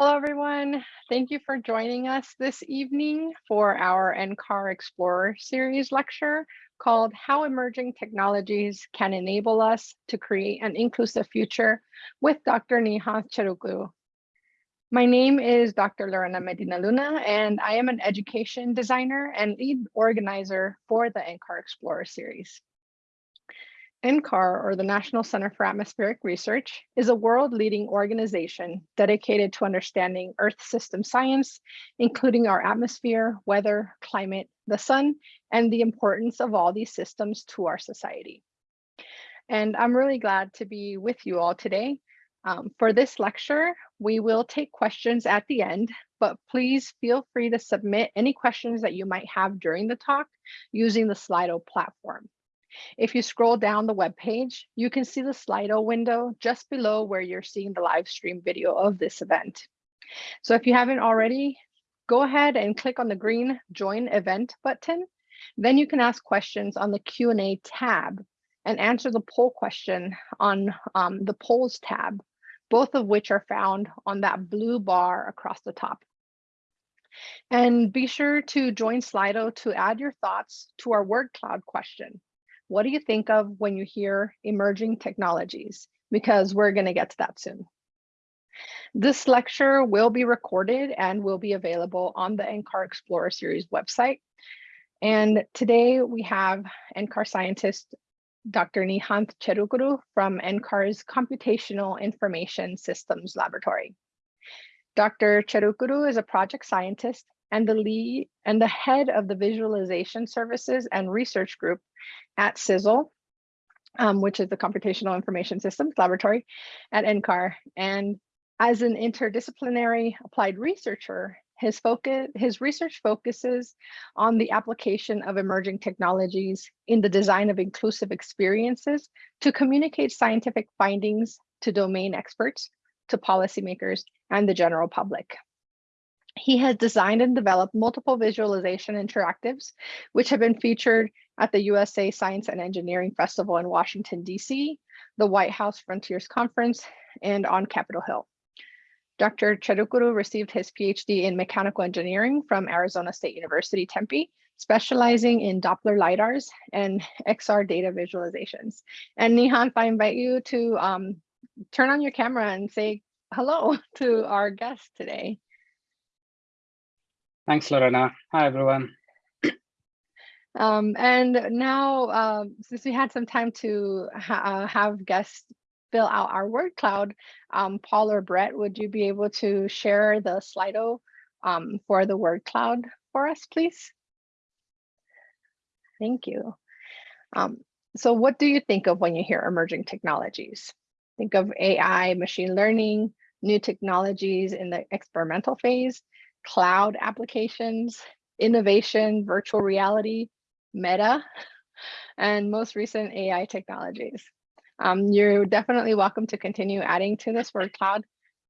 Hello, everyone. Thank you for joining us this evening for our NCAR Explorer series lecture called How Emerging Technologies Can Enable Us to Create an Inclusive Future with Dr. Nihant Cherukuru. My name is Dr. Lorena Medina Luna, and I am an education designer and lead organizer for the NCAR Explorer series. NCAR, or the National Center for Atmospheric Research, is a world-leading organization dedicated to understanding Earth system science, including our atmosphere, weather, climate, the sun, and the importance of all these systems to our society. And I'm really glad to be with you all today. Um, for this lecture, we will take questions at the end, but please feel free to submit any questions that you might have during the talk using the Slido platform. If you scroll down the web page, you can see the Slido window just below where you're seeing the live stream video of this event. So if you haven't already, go ahead and click on the green join event button. Then you can ask questions on the Q&A tab and answer the poll question on um, the polls tab, both of which are found on that blue bar across the top. And be sure to join Slido to add your thoughts to our word cloud question. What do you think of when you hear emerging technologies? Because we're going to get to that soon. This lecture will be recorded and will be available on the NCAR Explorer Series website. And today we have NCAR scientist Dr. Nihant Cherukuru from NCAR's Computational Information Systems Laboratory. Dr. Cherukuru is a project scientist and the lead and the head of the visualization services and research group at CISL, um, which is the Computational Information Systems Laboratory at NCAR. And as an interdisciplinary applied researcher, his focus, his research focuses on the application of emerging technologies in the design of inclusive experiences to communicate scientific findings to domain experts, to policymakers, and the general public. He has designed and developed multiple visualization interactives, which have been featured at the USA Science and Engineering Festival in Washington, DC, the White House Frontiers Conference, and on Capitol Hill. Dr. Cherukuru received his PhD in mechanical engineering from Arizona State University, Tempe, specializing in Doppler LiDARs and XR data visualizations. And Nihant, I invite you to um, turn on your camera and say hello to our guest today. Thanks, Lorena. Hi, everyone. Um, and now, uh, since we had some time to ha uh, have guests fill out our word cloud, um, Paul or Brett, would you be able to share the Slido um, for the word cloud for us, please? Thank you. Um, so what do you think of when you hear emerging technologies? Think of AI, machine learning, new technologies in the experimental phase, cloud applications, innovation, virtual reality, meta, and most recent AI technologies. Um, you're definitely welcome to continue adding to this word cloud.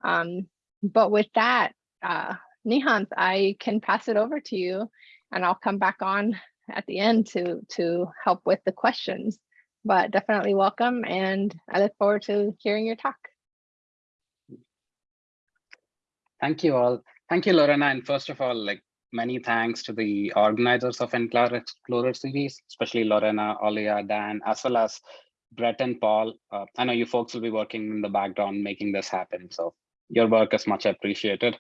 Um, but with that, uh, Nihant, I can pass it over to you and I'll come back on at the end to, to help with the questions. But definitely welcome and I look forward to hearing your talk. Thank you all. Thank you, Lorena. And first of all, like many thanks to the organizers of NCAR Explorer series, especially Lorena, Olia, Dan, as well as Brett and Paul. Uh, I know you folks will be working in the background making this happen. So your work is much appreciated.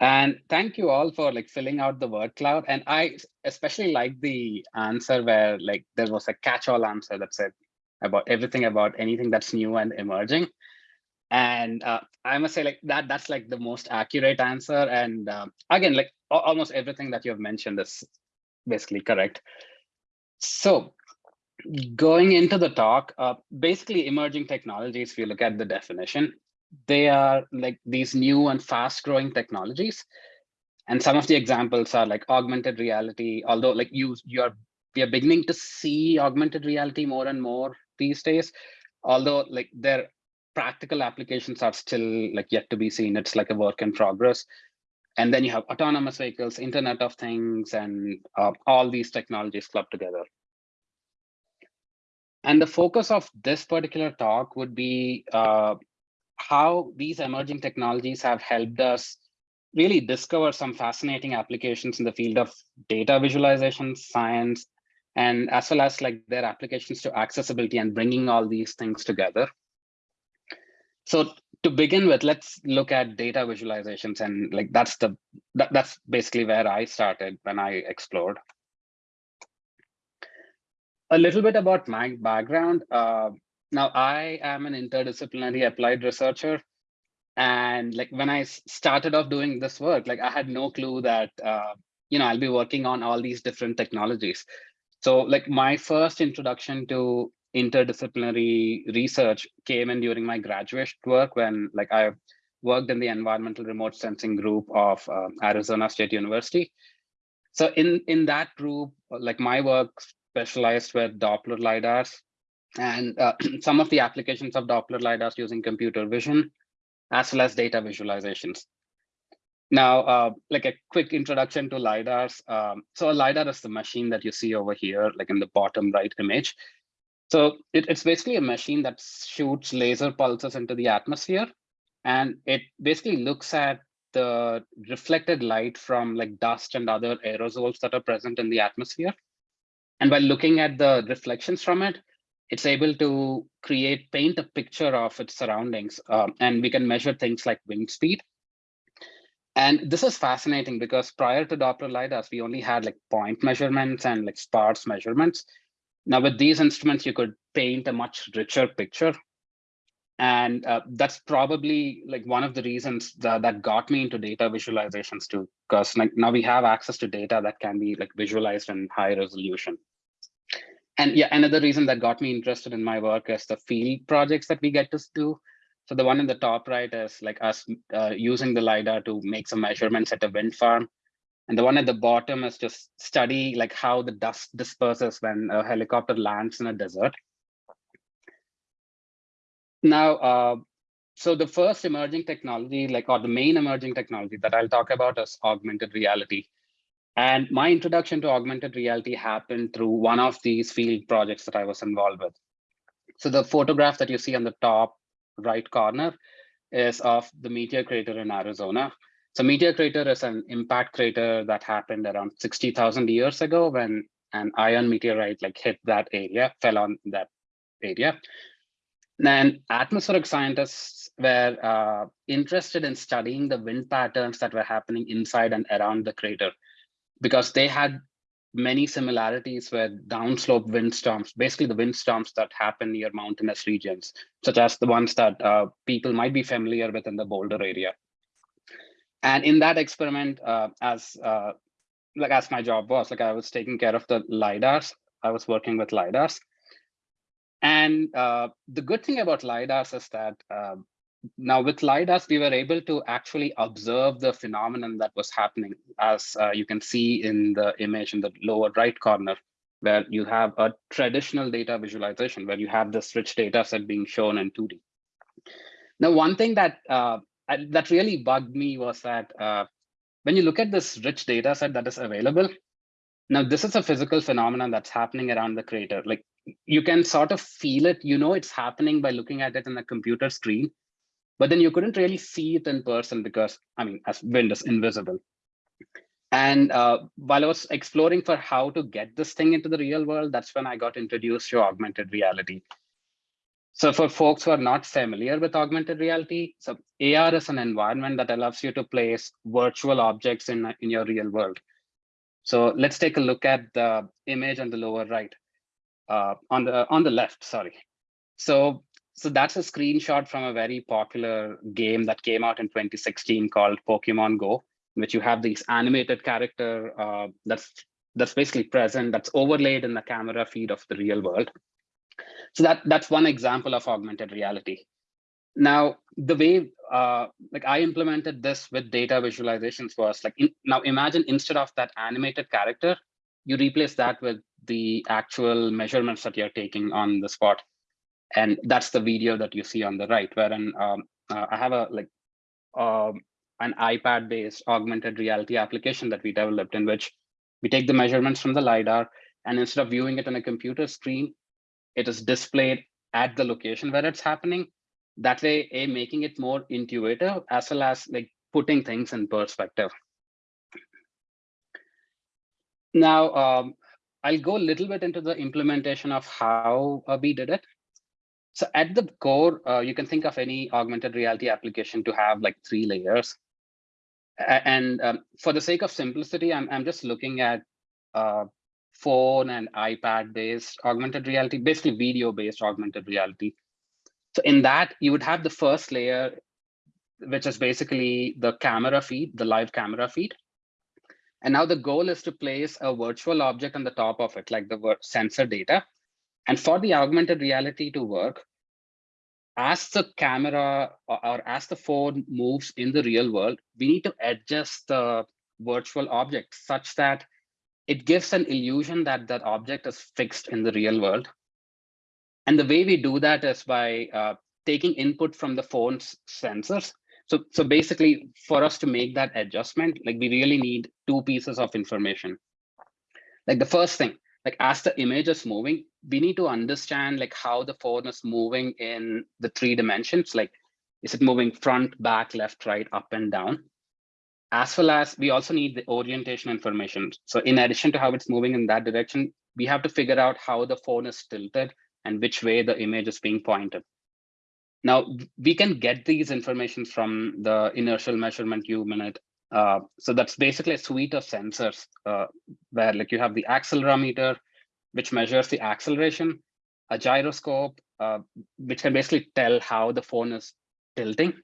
And thank you all for like filling out the word cloud. And I especially like the answer where like there was a catch-all answer that said about everything about anything that's new and emerging and uh, i must say like that that's like the most accurate answer. And um, again like almost everything that you have mentioned is basically correct. So going into the talk uh, basically emerging technologies if you look at the definition they are like these new and fast growing technologies. And some of the examples are like augmented reality although like you you're we are beginning to see augmented reality more and more these days. Although like there practical applications are still like yet to be seen. It's like a work in progress. And then you have autonomous vehicles, Internet of Things, and uh, all these technologies clubbed together. And the focus of this particular talk would be uh, how these emerging technologies have helped us really discover some fascinating applications in the field of data visualization, science, and as well as like their applications to accessibility and bringing all these things together. So to begin with, let's look at data visualizations and like that's the that, that's basically where I started when I explored. A little bit about my background. Uh, now I am an interdisciplinary applied researcher. And like when I started off doing this work, like I had no clue that, uh, you know, I'll be working on all these different technologies. So like my first introduction to interdisciplinary research came in during my graduate work when like I worked in the environmental remote sensing group of uh, Arizona State University. So in, in that group, like my work specialized with Doppler LiDARs and uh, some of the applications of Doppler LiDARs using computer vision, as well as data visualizations. Now, uh, like a quick introduction to LiDARs. Um, so a LiDAR is the machine that you see over here, like in the bottom right image. So it, it's basically a machine that shoots laser pulses into the atmosphere. And it basically looks at the reflected light from like dust and other aerosols that are present in the atmosphere. And by looking at the reflections from it, it's able to create, paint a picture of its surroundings. Um, and we can measure things like wind speed. And this is fascinating because prior to Doppler LiDARs, we only had like point measurements and like sparse measurements. Now with these instruments, you could paint a much richer picture. And uh, that's probably like one of the reasons that, that got me into data visualizations too, because like now we have access to data that can be like visualized in high resolution. And yeah, another reason that got me interested in my work is the field projects that we get to do. So the one in the top right is like us uh, using the LiDAR to make some measurements at a wind farm. And the one at the bottom is just study like how the dust disperses when a helicopter lands in a desert. Now, uh, so the first emerging technology, like or the main emerging technology that I'll talk about is augmented reality. And my introduction to augmented reality happened through one of these field projects that I was involved with. So the photograph that you see on the top right corner is of the meteor crater in Arizona. So meteor crater is an impact crater that happened around 60,000 years ago when an iron meteorite like hit that area, fell on that area. And atmospheric scientists were uh, interested in studying the wind patterns that were happening inside and around the crater because they had many similarities with downslope windstorms, basically the windstorms that happen near mountainous regions, such as the ones that uh, people might be familiar with in the Boulder area. And in that experiment, uh, as uh, like as my job was, like I was taking care of the LiDARs, I was working with LiDARs. And uh, the good thing about LiDARs is that uh, now with LiDARs, we were able to actually observe the phenomenon that was happening, as uh, you can see in the image in the lower right corner, where you have a traditional data visualization, where you have this rich data set being shown in 2D. Now, one thing that uh, that really bugged me was that uh, when you look at this rich data set that is available, now this is a physical phenomenon that's happening around the crater. Like you can sort of feel it, you know it's happening by looking at it in a computer screen, but then you couldn't really see it in person because, I mean, as wind is invisible. And uh, while I was exploring for how to get this thing into the real world, that's when I got introduced to augmented reality. So for folks who are not familiar with augmented reality, so AR is an environment that allows you to place virtual objects in, in your real world. So let's take a look at the image on the lower right, uh, on the on the left, sorry. So so that's a screenshot from a very popular game that came out in 2016 called Pokemon Go, in which you have these animated character uh, that's that's basically present, that's overlaid in the camera feed of the real world. So that that's one example of augmented reality. Now, the way uh, like I implemented this with data visualizations was like, in, now imagine instead of that animated character, you replace that with the actual measurements that you're taking on the spot and that's the video that you see on the right wherein um, uh, i have a like um, an ipad based augmented reality application that we developed in which we take the measurements from the lidar and instead of viewing it on a computer screen it is displayed at the location where it's happening That way, A, making it more intuitive as well as like putting things in perspective. Now, um, I'll go a little bit into the implementation of how uh, we did it. So at the core, uh, you can think of any augmented reality application to have like three layers. And um, for the sake of simplicity, I'm, I'm just looking at uh, phone and iPad based augmented reality, basically video based augmented reality. So in that, you would have the first layer, which is basically the camera feed, the live camera feed. And now the goal is to place a virtual object on the top of it, like the sensor data. And for the augmented reality to work, as the camera or, or, as the phone moves in the real world, we need to adjust the virtual object such that it gives an illusion that that object is fixed in the real world. And the way we do that is by uh, taking input from the phone's sensors so, so basically, for us to make that adjustment, like we really need two pieces of information. Like the first thing, like as the image is moving, we need to understand like how the phone is moving in the three dimensions. Like, is it moving front, back, left, right, up and down? As well as we also need the orientation information. So in addition to how it's moving in that direction, we have to figure out how the phone is tilted and which way the image is being pointed. Now, we can get these information from the inertial measurement unit. Uh, so that's basically a suite of sensors uh, where like you have the accelerometer, which measures the acceleration, a gyroscope, uh, which can basically tell how the phone is tilting,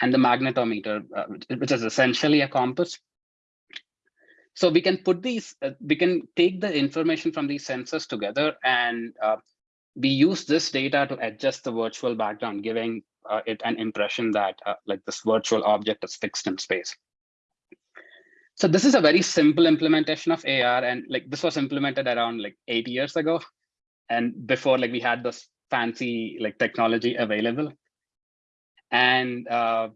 and the magnetometer, uh, which is essentially a compass. So we can put these, uh, we can take the information from these sensors together and uh, we use this data to adjust the virtual background, giving uh, it an impression that uh, like this virtual object is fixed in space. So this is a very simple implementation of AR, and like this was implemented around like eight years ago, and before like we had this fancy like technology available. And uh,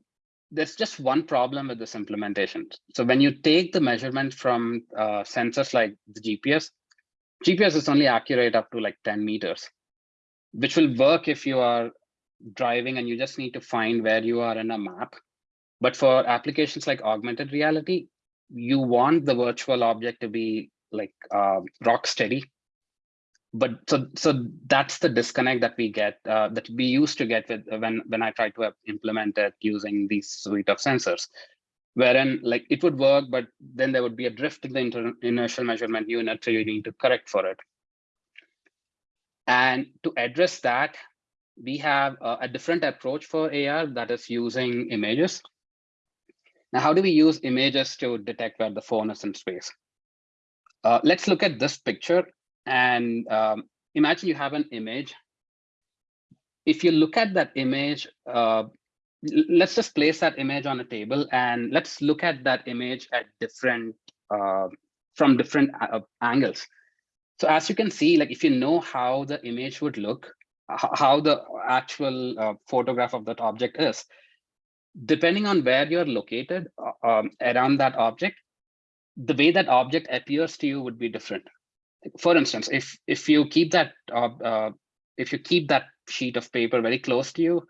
there's just one problem with this implementation. So when you take the measurement from uh, sensors like the GPS, GPS is only accurate up to like 10 meters which will work if you are driving and you just need to find where you are in a map. But for applications like augmented reality, you want the virtual object to be like uh, rock steady. But so so that's the disconnect that we get uh, that we used to get with when when I tried to implement it using these suite of sensors, wherein like it would work, but then there would be a drift in the inertial measurement unit, so you need to correct for it. And to address that, we have a, a different approach for AR that is using images. Now, how do we use images to detect where the phone is in space? Uh, let's look at this picture and um, imagine you have an image. If you look at that image, uh, let's just place that image on a table and let's look at that image at different, uh, from different uh, angles. So as you can see, like if you know how the image would look, how the actual uh, photograph of that object is, depending on where you're located uh, um, around that object, the way that object appears to you would be different. For instance, if if you keep that uh, uh, if you keep that sheet of paper very close to you,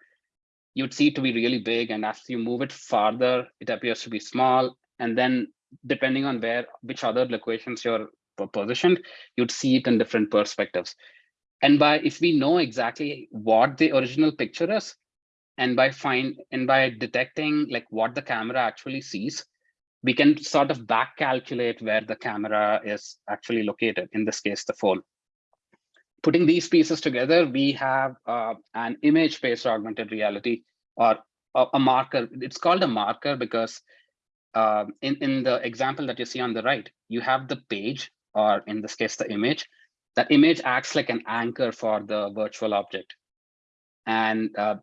you'd see it to be really big, and as you move it farther, it appears to be small. And then depending on where which other locations you're positioned, you'd see it in different perspectives. And by if we know exactly what the original picture is, and by find and by detecting like what the camera actually sees, we can sort of back calculate where the camera is actually located, in this case, the phone. Putting these pieces together, we have uh, an image-based augmented reality or a, a, marker. It's called a marker because uh, in, in the example that you see on the right, you have the page or in this case, the image, that image acts like an anchor for the virtual object. And, uh,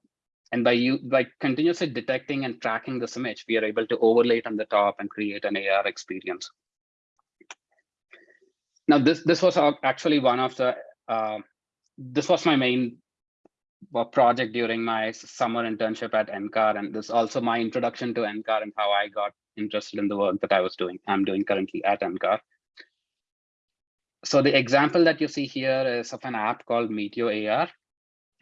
and by, you, by continuously detecting and tracking this image, we are able to overlay it on the top and create an AR experience. Now, this, this was actually one of the, uh, this was my main uh, project during my summer internship at NCAR. And this also my introduction to NCAR and how I got interested in the work that I was doing, I'm doing currently at NCAR so the example that you see here is of an app called Meteor AR.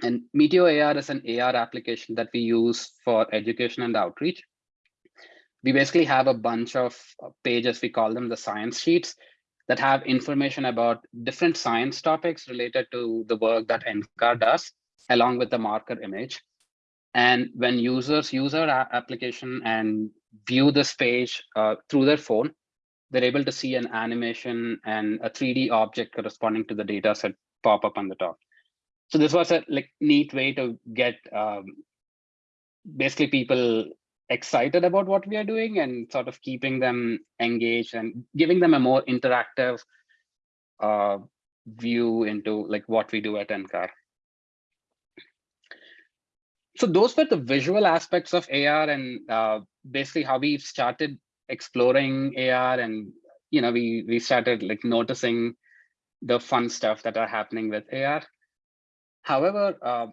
And Meteor AR is an AR application that we use for education and outreach. We basically have a bunch of uh, pages, we call them the science sheets, that have information about different science topics related to the work that NCAR does, along with the marker image. And when users use our application and view this page uh, through their phone, they're able to see an animation and a 3D object corresponding to the data set pop up on the top. So this was a like neat way to get um, basically people excited about what we are doing and sort of keeping them engaged and giving them a more interactive uh, view into like what we do at NCAR. So those were the visual aspects of AR and uh, basically how we started exploring AR and you know we we started like noticing the fun stuff that are happening with AR. However, uh,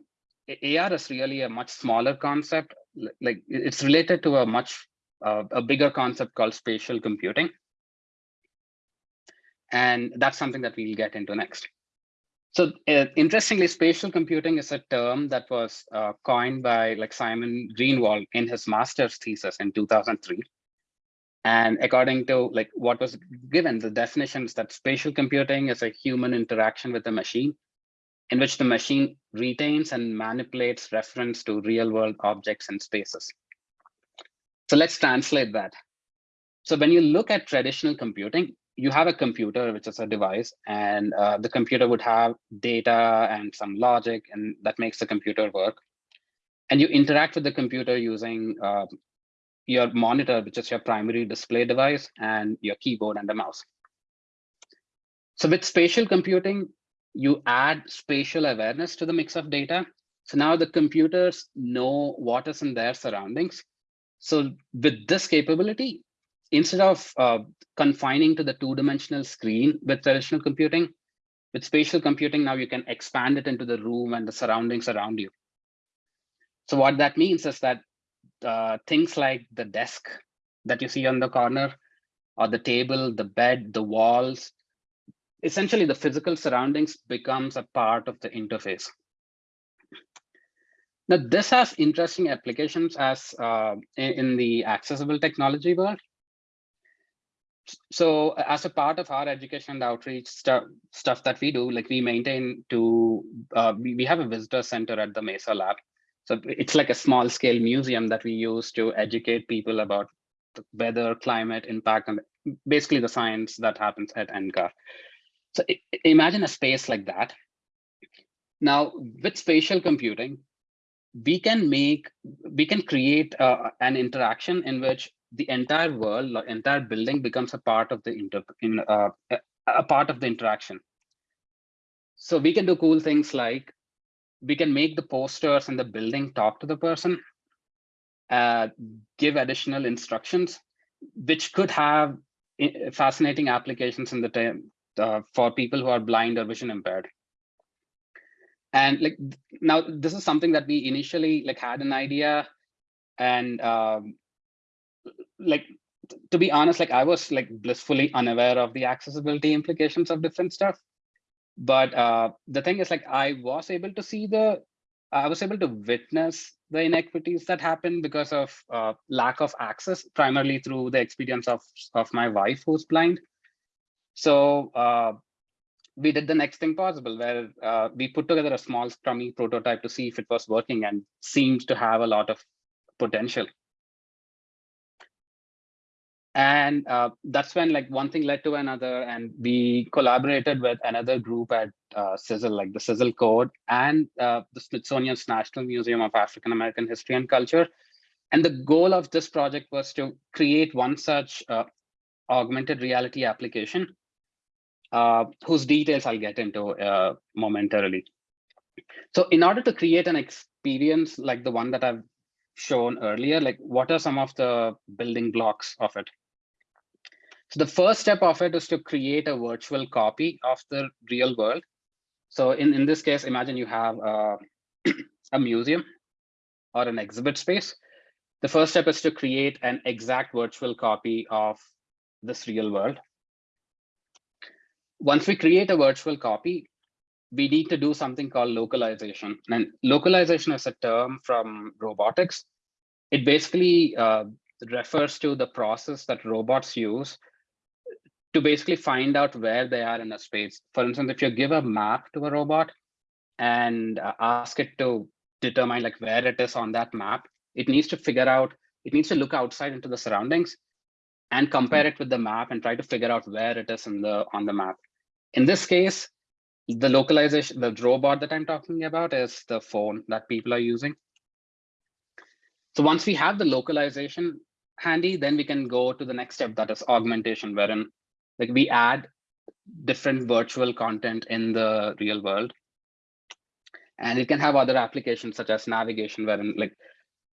AR is really a much smaller concept like it's related to a much uh, a bigger concept called spatial computing. And that's something that we'll get into next. So uh, interestingly, spatial computing is a term that was uh, coined by like Simon Greenwold in his master's thesis in 2003. And according to like what was given, the definitions that spatial computing is a human interaction with a machine in which the machine retains and manipulates reference to real world objects and spaces. So let's translate that. So when you look at traditional computing, you have a computer, which is a device, and uh, the computer would have data and some logic, and that makes the computer work. And you interact with the computer using uh, your monitor, which is your primary display device, and your keyboard and the mouse. So with spatial computing, you add spatial awareness to the mix of data. So now the computers know what is in their surroundings. So with this capability, instead of uh, confining to the two-dimensional screen with traditional computing, with spatial computing, now you can expand it into the room and the surroundings around you. So what that means is that uh, things like the desk that you see on the corner, or the table, the bed, the walls, essentially the physical surroundings becomes a part of the interface. Now, this has interesting applications as uh, in the accessible technology world. So as a part of our education and outreach stuff, stuff that we do, like we maintain to, uh, we, we have a visitor center at the Mesa Lab. So it's like a small scale museum that we use to educate people about the weather, climate, impact, and basically the science that happens at NCAR. So imagine a space like that. Now, with spatial computing, we can make, we can create uh, an interaction in which the entire world, the entire building becomes a part of the inter, in, uh, a part of the interaction. So we can do cool things like we can make the posters and the building talk to the person, uh, give additional instructions, which could have eh, fascinating applications in the uh, for people who are blind or vision impaired. And like now, this is something that we initially like had an idea, and um, like to be honest, like I was like blissfully unaware of the accessibility implications of different stuff. But uh, the thing is, like I was able to see the, I was able to witness the inequities that happen because of uh, lack of access, primarily through the experience of of my wife who's blind. So uh, we did the next thing possible where uh, we put together a small scrummy prototype to see if it was working and seemed to have a lot of potential. And uh, that's when like one thing led to another and we collaborated with another group at uh, CISL, like the CISL Code and uh, the Smithsonian's National Museum of African American History and Culture. And the goal of this project was to create one such uh, augmented reality application uh, whose details I'll get into uh, momentarily. So in order to create an experience like the one that I've shown earlier, like what are some of the building blocks of it? So the first step of it is to create a virtual copy of the real world. So in, in this case, imagine you have uh, a museum or an exhibit space. The first step is to create an exact virtual copy of this real world once we create a virtual copy, we need to do something called localization. And localization is a term from robotics. It basically uh, refers to the process that robots use to basically find out where they are in a space. For instance, if you give a map to a robot and uh, ask it to determine like where it is on that map, it needs to figure out, it needs to look outside into the surroundings and compare it with the map and try to figure out where it is in the on the map. In this case, the localization, the robot that I'm talking about is the phone that people are using. So once we have the localization handy, then we can go to the next step that is augmentation, wherein like we add different virtual content in the real world. And it can have other applications such as navigation, wherein like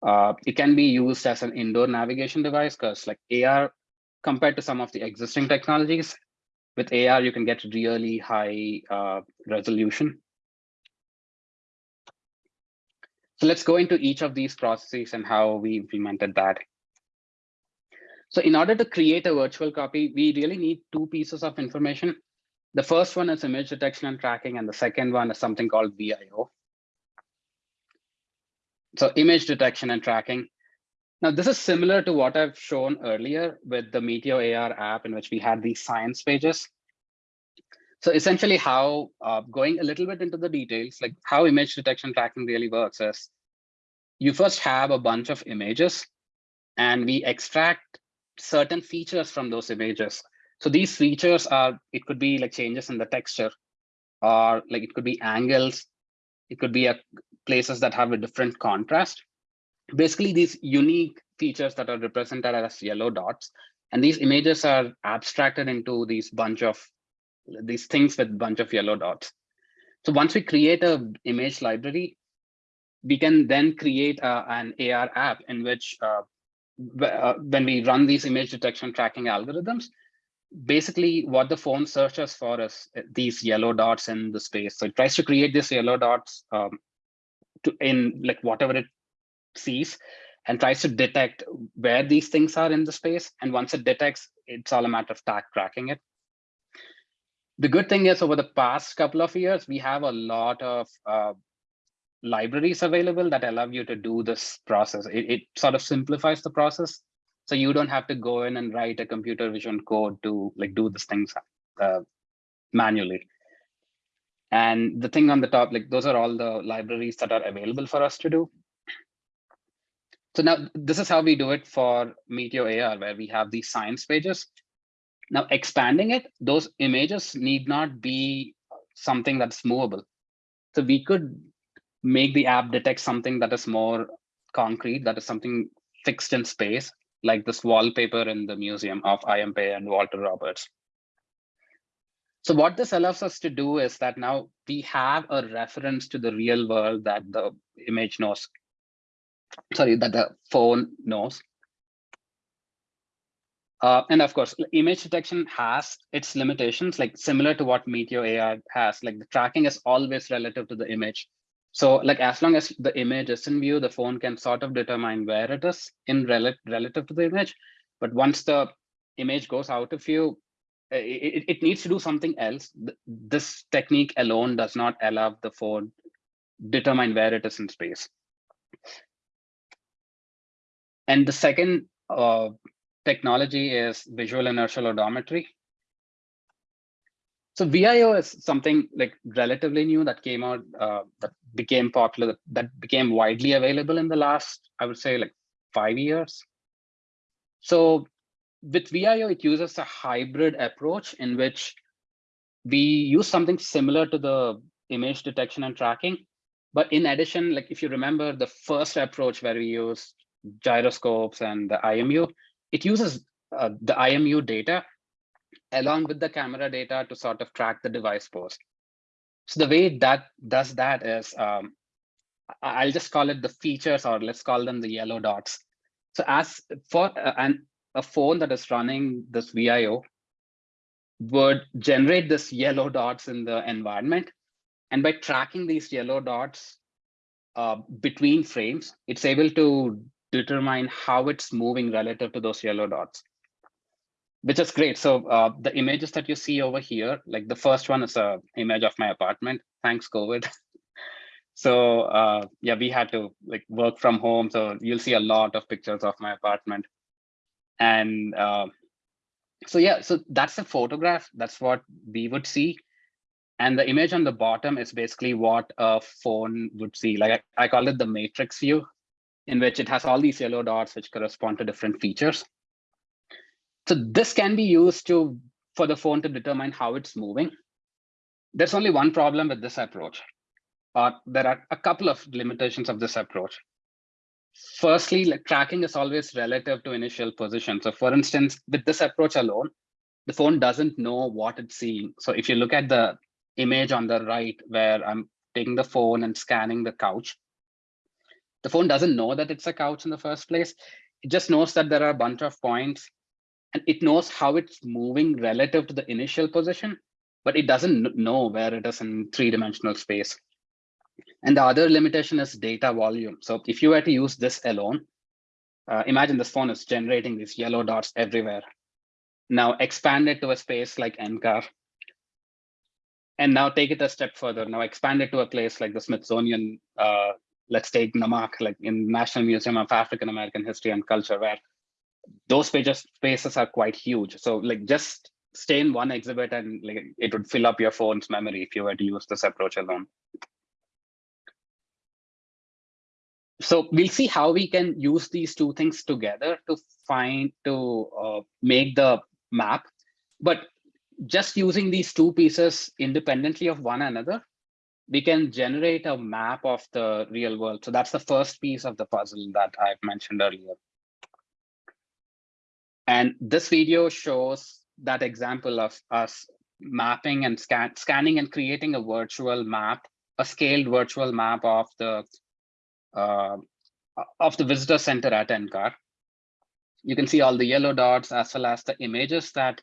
uh, it can be used as an indoor navigation device because like AR compared to some of the existing technologies, with AR, you can get really high uh, resolution. So let's go into each of these processes and how we implemented that. So in order to create a virtual copy, we really need two pieces of information. The first one is image detection and tracking, and the second one is something called VIO. So image detection and tracking. Now, this is similar to what I've shown earlier with the Meteor AR app in which we had these science pages. So essentially how, uh, going a little bit into the details, like how image detection tracking really works is you first have a bunch of images and we extract certain features from those images. So these features are, it could be like changes in the texture or like it could be angles. It could be a, places that have a different contrast basically these unique features that are represented as yellow dots. And these images are abstracted into these bunch of these things with bunch of yellow dots. So once we create a image library, we can then create uh, an AR app in which uh, uh, when we run these image detection tracking algorithms, basically what the phone searches for is uh, these yellow dots in the space. So it tries to create these yellow dots um, to in like whatever it sees and tries to detect where these things are in the space. And once it detects, it's all a matter of tag tracking it. The good thing is over the past couple of years, we have a lot of uh, libraries available that allow you to do this process. It, it sort of simplifies the process. So you don't have to go in and write a computer vision code to like do these things uh, manually. And the thing on the top, like those are all the libraries that are available for us to do. So now this is how we do it for Meteor AR, where we have these science pages. Now expanding it, those images need not be something that's movable. So we could make the app detect something that is more concrete, that is something fixed in space, like this wallpaper in the museum of I.M. Pei and Walter Roberts. So what this allows us to do is that now we have a reference to the real world that the image knows sorry, that the phone knows. Uh, and of course, image detection has its limitations, like similar to what Meteor AR has, like the tracking is always relative to the image. So like as long as the image is in view, the phone can sort of determine where it is in rel relative to the image. But once the image goes out of view, it, it needs to do something else. This technique alone does not allow the phone determine where it is in space. And the second uh, technology is visual inertial odometry. So VIO is something like relatively new that came out, uh, that became popular, that became widely available in the last, I would say like five years. So with VIO, it uses a hybrid approach in which we use something similar to the image detection and tracking. But in addition, like if you remember the first approach where we used gyroscopes and the IMU, it uses uh, the IMU data along with the camera data to sort of track the device pose. So the way that does that is, um, I'll just call it the features or let's call them the yellow dots. So as for uh, an, a phone that is running this VIO would generate this yellow dots in the environment. And by tracking these yellow dots uh, between frames, it's able to determine how it's moving relative to those yellow dots. which is great. So uh, the images that you see over here, like the first one is a image of my apartment. Thanks, COVID. so uh, yeah, we had to like work from home. So you'll see a lot of pictures of my apartment. And uh, so yeah, so that's a photograph. That's what we would see. And the image on the bottom is basically what a phone would see. Like I, I call it the matrix view, in which it has all these yellow dots which correspond to different features. So this can be used to for the phone to determine how it's moving. There's only one problem with this approach. Uh, there are a couple of limitations of this approach. Firstly, like tracking is always relative to initial position. So for instance, with this approach alone, the phone doesn't know what it's seeing. So if you look at the image on the right where I'm taking the phone and scanning the couch, the phone doesn't know that it's a couch in the first place. It just knows that there are a bunch of points and it knows how it's moving relative to the initial position, but it doesn't know where it is in three-dimensional space. And the other limitation is data volume. So if you were to use this alone, uh, imagine this phone is generating these yellow dots everywhere. Now expand it to a space like NCAR. And now take it a step further. Now expand it to a place like the Smithsonian. Uh, let's take NAMAC, like in National Museum of African American History and Culture, where those pages spaces are quite huge. So like just stay in one exhibit and like it would fill up your phone's memory if you were to use this approach alone. so we'll see how we can use these two things together to find to uh, make the map but just using these two pieces independently of one another we can generate a map of the real world so that's the first piece of the puzzle that i've mentioned earlier and this video shows that example of us mapping and scan scanning and creating a virtual map a scaled virtual map of the uh, of the visitor center at NCAR. You can see all the yellow dots as well as the images that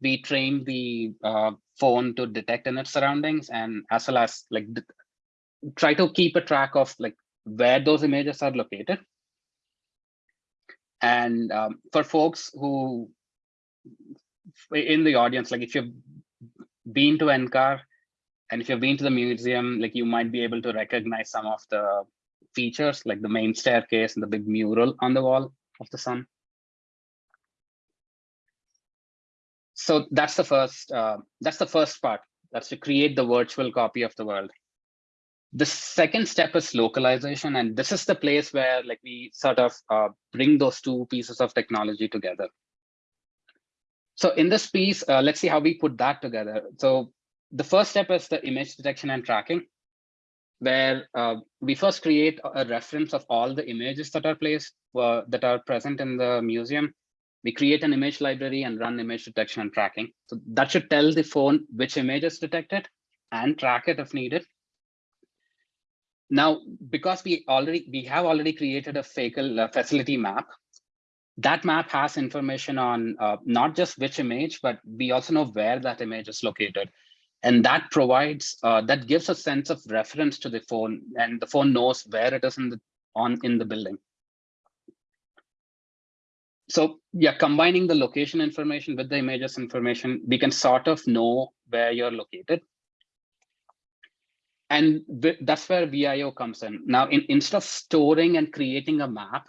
we train the uh, phone to detect in its surroundings and as well as like try to keep a track of like where those images are located. And um, for folks who in the audience, like if you've been to NCAR and if you've been to the museum, like you might be able to recognize some of the features like the main staircase and the big mural on the wall of the sun. So that's the first, uh, that's the first part. That's to create the virtual copy of the world. The second step is localization. And this is the place where like we sort of uh, bring those two pieces of technology together. So in this piece, uh, let's see how we put that together. So the first step is the image detection and tracking where uh, we first create a reference of all the images that are placed uh, that are present in the museum. We create an image library and run image detection and tracking. So that should tell the phone which image is detected and track it if needed. Now, because we already we have already created a FACL uh, facility map, that map has information on uh, not just which image, but we also know where that image is located and that provides uh, that gives a sense of reference to the phone and the phone knows where it is in the on in the building so yeah combining the location information with the images information we can sort of know where you're located. And that's where vio comes in. Now in, instead of storing and creating a map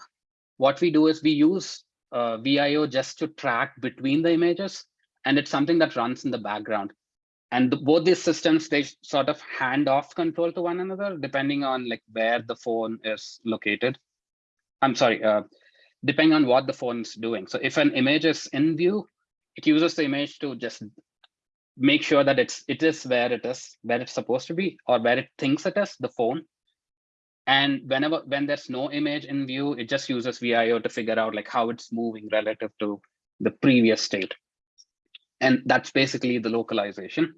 what we do is we use uh, vio just to track between the images and it's something that runs in the background. And the, both these systems they sort of hand off control to one another depending on like where the phone is located. I'm sorry uh, depending on what the phone is doing. So if an image is in view it uses the image to just make sure that it's it is where it is where it's supposed to be or where it thinks it is the phone. And whenever when there's no image in view it just uses vio to figure out like how it's moving relative to the previous state. And that's basically the localization.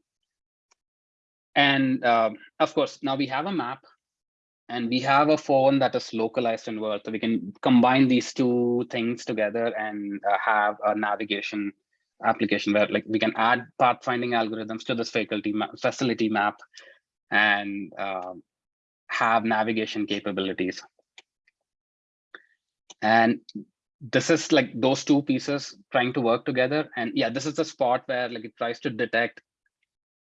And uh, of course, now we have a map and we have a phone that is localized in world. So we can combine these two things together and uh, have a navigation application where like we can add pathfinding algorithms to this faculty facility map and uh, have navigation capabilities. And this is like those two pieces trying to work together. And yeah, this is the spot where like it tries to detect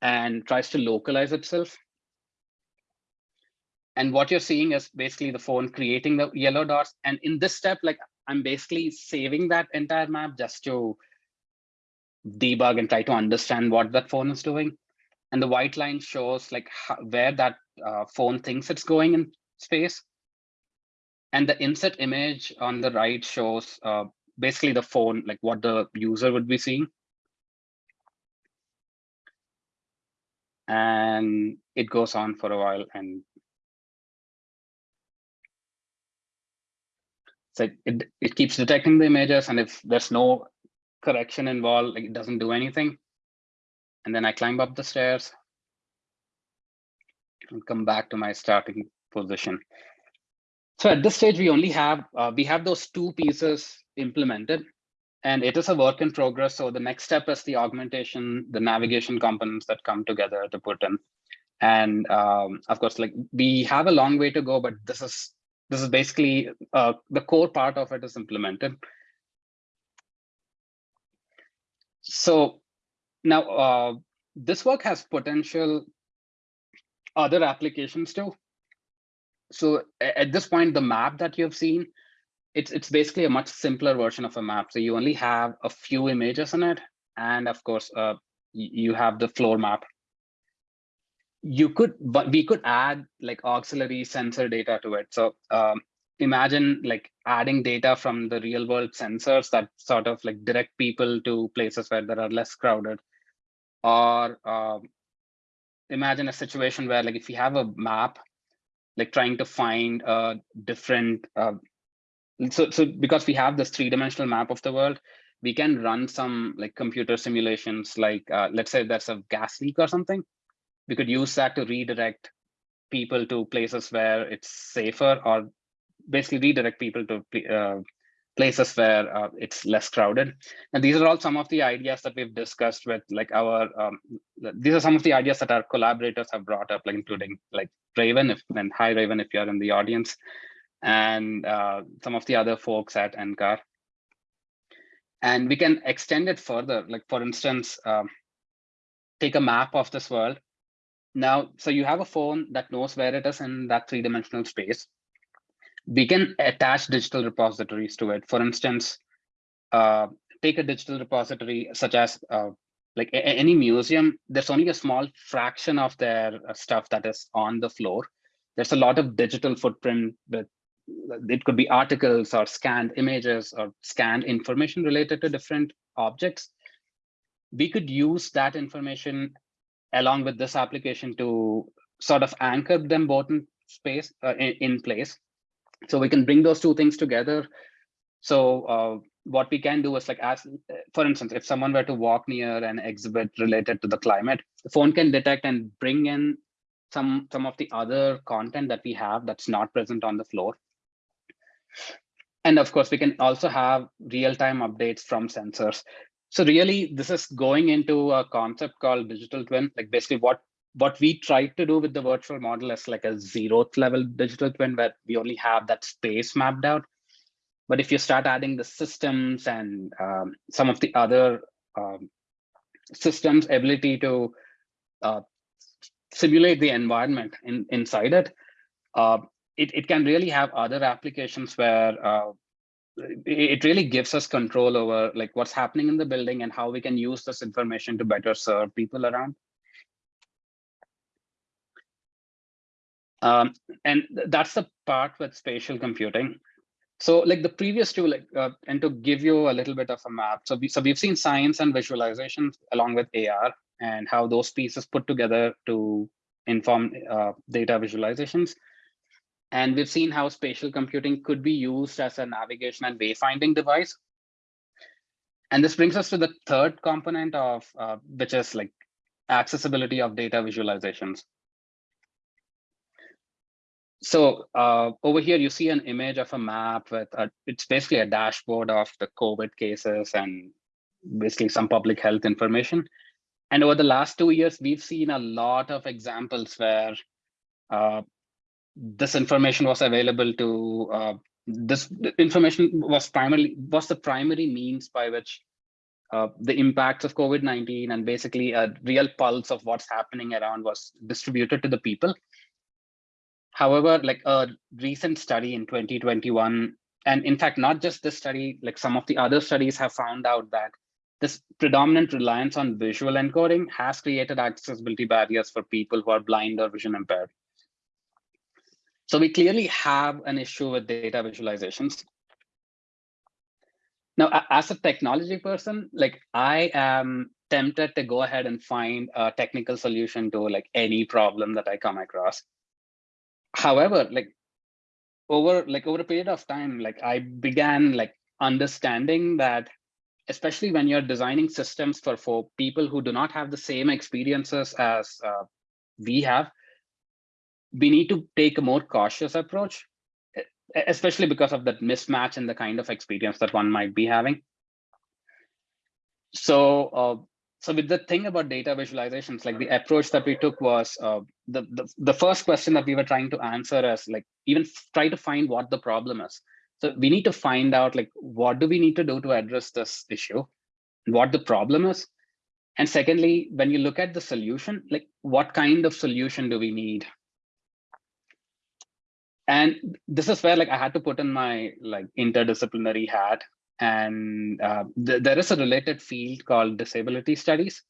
and tries to localize itself. And what you're seeing is basically the phone creating the yellow dots. And in this step, like I'm basically saving that entire map just to debug and try to understand what that phone is doing. And the white line shows like how, where that uh, phone thinks it's going in space. And the inset image on the right shows uh, basically the phone, like what the user would be seeing. And it goes on for a while and so it, it keeps detecting the images and if there's no correction involved, like it doesn't do anything. And then I climb up the stairs and come back to my starting position. So at this stage, we only have, uh, we have those two pieces implemented and it is a work in progress. So the next step is the augmentation, the navigation components that come together to put in. And um, of course, like we have a long way to go, but this is this is basically uh, the core part of it is implemented. So now uh, this work has potential other applications too. So at this point, the map that you've seen, it's it's basically a much simpler version of a map. So you only have a few images in it, and of course, uh, you have the floor map. You could, but we could add like auxiliary sensor data to it. So um, imagine like adding data from the real world sensors that sort of like direct people to places where there are less crowded, or um, imagine a situation where like if you have a map like trying to find a different uh, so so because we have this three-dimensional map of the world we can run some like computer simulations like uh, let's say there's a gas leak or something we could use that to redirect people to places where it's safer or basically redirect people to uh, places where uh, it's less crowded. And these are all some of the ideas that we've discussed with like our, um, these are some of the ideas that our collaborators have brought up, like including like Raven, if, and hi Raven, if you're in the audience, and uh, some of the other folks at NCAR. And we can extend it further, like for instance, um, take a map of this world. Now, so you have a phone that knows where it is in that three-dimensional space we can attach digital repositories to it. For instance, uh, take a digital repository such as uh, like any museum, there's only a small fraction of their uh, stuff that is on the floor. There's a lot of digital footprint with it could be articles or scanned images or scanned information related to different objects. We could use that information along with this application to sort of anchor them both in space uh, in, in place so we can bring those two things together. So uh, what we can do is like, as for instance, if someone were to walk near an exhibit related to the climate, the phone can detect and bring in some, some of the other content that we have that's not present on the floor. And of course, we can also have real-time updates from sensors. So really, this is going into a concept called digital twin, like basically what what we try to do with the virtual model is like a zeroth level digital twin where we only have that space mapped out. But if you start adding the systems and um, some of the other um, systems ability to uh, simulate the environment in, inside it, uh, it, it can really have other applications where uh, it really gives us control over like what's happening in the building and how we can use this information to better serve people around. Um, and that's the part with spatial computing. So like the previous two, like, uh, and to give you a little bit of a map. So, we, so we've seen science and visualization along with AR and how those pieces put together to inform uh, data visualizations. And we've seen how spatial computing could be used as a navigation and wayfinding device. And this brings us to the third component of, uh, which is like accessibility of data visualizations. So uh, over here, you see an image of a map with a, it's basically a dashboard of the COVID cases and basically some public health information. And over the last two years, we've seen a lot of examples where uh, this information was available to uh, this information was primarily was the primary means by which uh, the impacts of COVID-19 and basically a real pulse of what's happening around was distributed to the people. However, like a recent study in 2021, and in fact, not just this study, like some of the other studies have found out that this predominant reliance on visual encoding has created accessibility barriers for people who are blind or vision impaired. So we clearly have an issue with data visualizations. Now, as a technology person, like I am tempted to go ahead and find a technical solution to like any problem that I come across. However, like over like over a period of time, like I began like understanding that especially when you're designing systems for, for people who do not have the same experiences as uh, we have, we need to take a more cautious approach, especially because of that mismatch and the kind of experience that one might be having. So, uh, so with the thing about data visualizations, like the approach that we took was uh, the, the the first question that we were trying to answer is like even try to find what the problem is. So we need to find out like what do we need to do to address this issue, what the problem is, and secondly, when you look at the solution, like what kind of solution do we need and this is where like i had to put in my like interdisciplinary hat. And uh, th there is a related field called disability studies.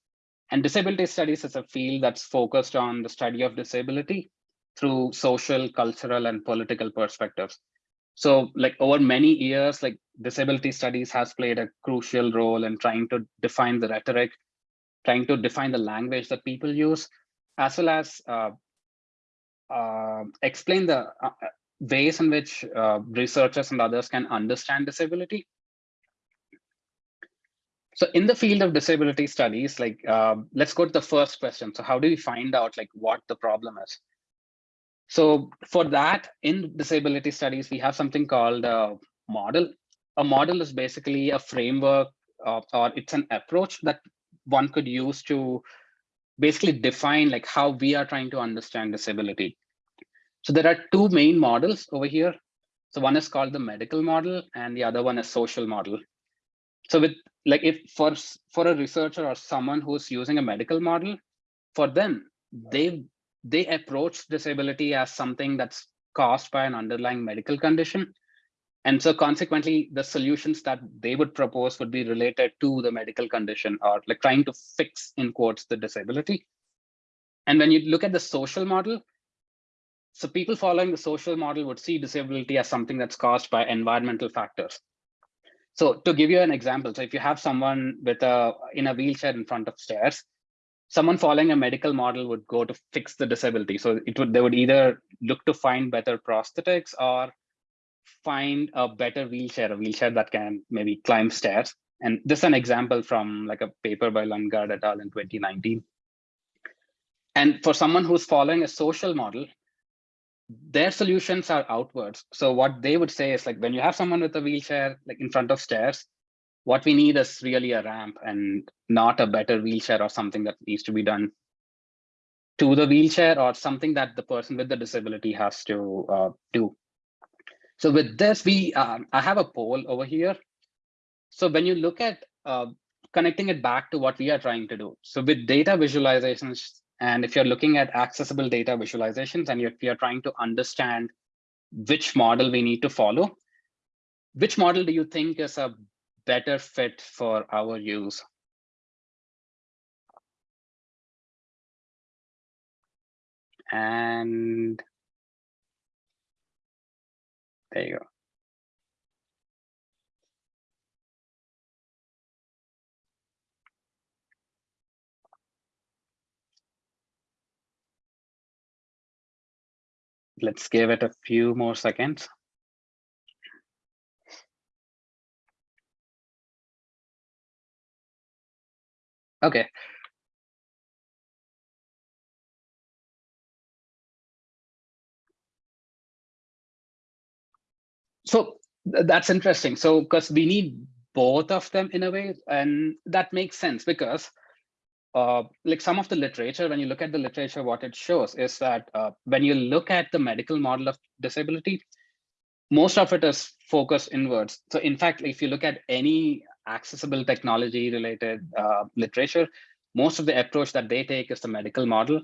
And disability studies is a field that's focused on the study of disability through social cultural and political perspectives. So like over many years like disability studies has played a crucial role in trying to define the rhetoric trying to define the language that people use as well as uh, explain the uh, uh, ways in which uh, researchers and others can understand disability. So in the field of disability studies, like uh, let's go to the first question. So how do we find out like what the problem is? So for that, in disability studies, we have something called a model. A model is basically a framework or it's an approach that one could use to basically define like how we are trying to understand disability. So there are two main models over here. So one is called the medical model and the other one is social model. So with like if for, for a researcher or someone who's using a medical model, for them, they they approach disability as something that's caused by an underlying medical condition. And so consequently, the solutions that they would propose would be related to the medical condition or like trying to fix in quotes the disability. And when you look at the social model, so people following the social model would see disability as something that's caused by environmental factors. So to give you an example, so if you have someone with a in a wheelchair in front of stairs, someone following a medical model would go to fix the disability. So it would they would either look to find better prosthetics or find a better wheelchair, a wheelchair that can maybe climb stairs. And this is an example from like a paper by Lundgaard et al. in 2019. And for someone who's following a social model, their solutions are outwards. So what they would say is like when you have someone with a wheelchair like in front of stairs, what we need is really a ramp and not a better wheelchair or something that needs to be done to the wheelchair or something that the person with the disability has to uh, do. So with this, we um, I have a poll over here. So when you look at uh, connecting it back to what we are trying to do. So with data visualizations, and if you're looking at accessible data visualizations and if you're trying to understand which model we need to follow, which model do you think is a better fit for our use? And there you go. Let's give it a few more seconds. Okay. So that's interesting. So because we need both of them in a way, and that makes sense because uh, like some of the literature, when you look at the literature, what it shows is that uh, when you look at the medical model of disability, most of it is focused inwards. So in fact, if you look at any accessible technology related uh, literature, most of the approach that they take is the medical model,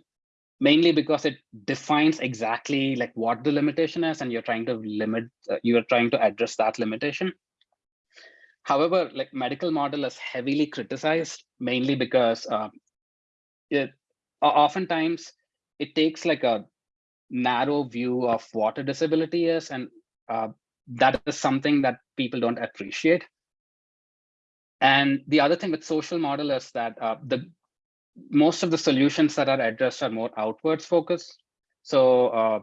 mainly because it defines exactly like what the limitation is and you're trying to limit, uh, you're trying to address that limitation. However, like medical model is heavily criticized, mainly because uh, it oftentimes it takes like a narrow view of what a disability is and uh, that is something that people don't appreciate. And the other thing with social model is that uh, the most of the solutions that are addressed are more outwards focused. So, uh,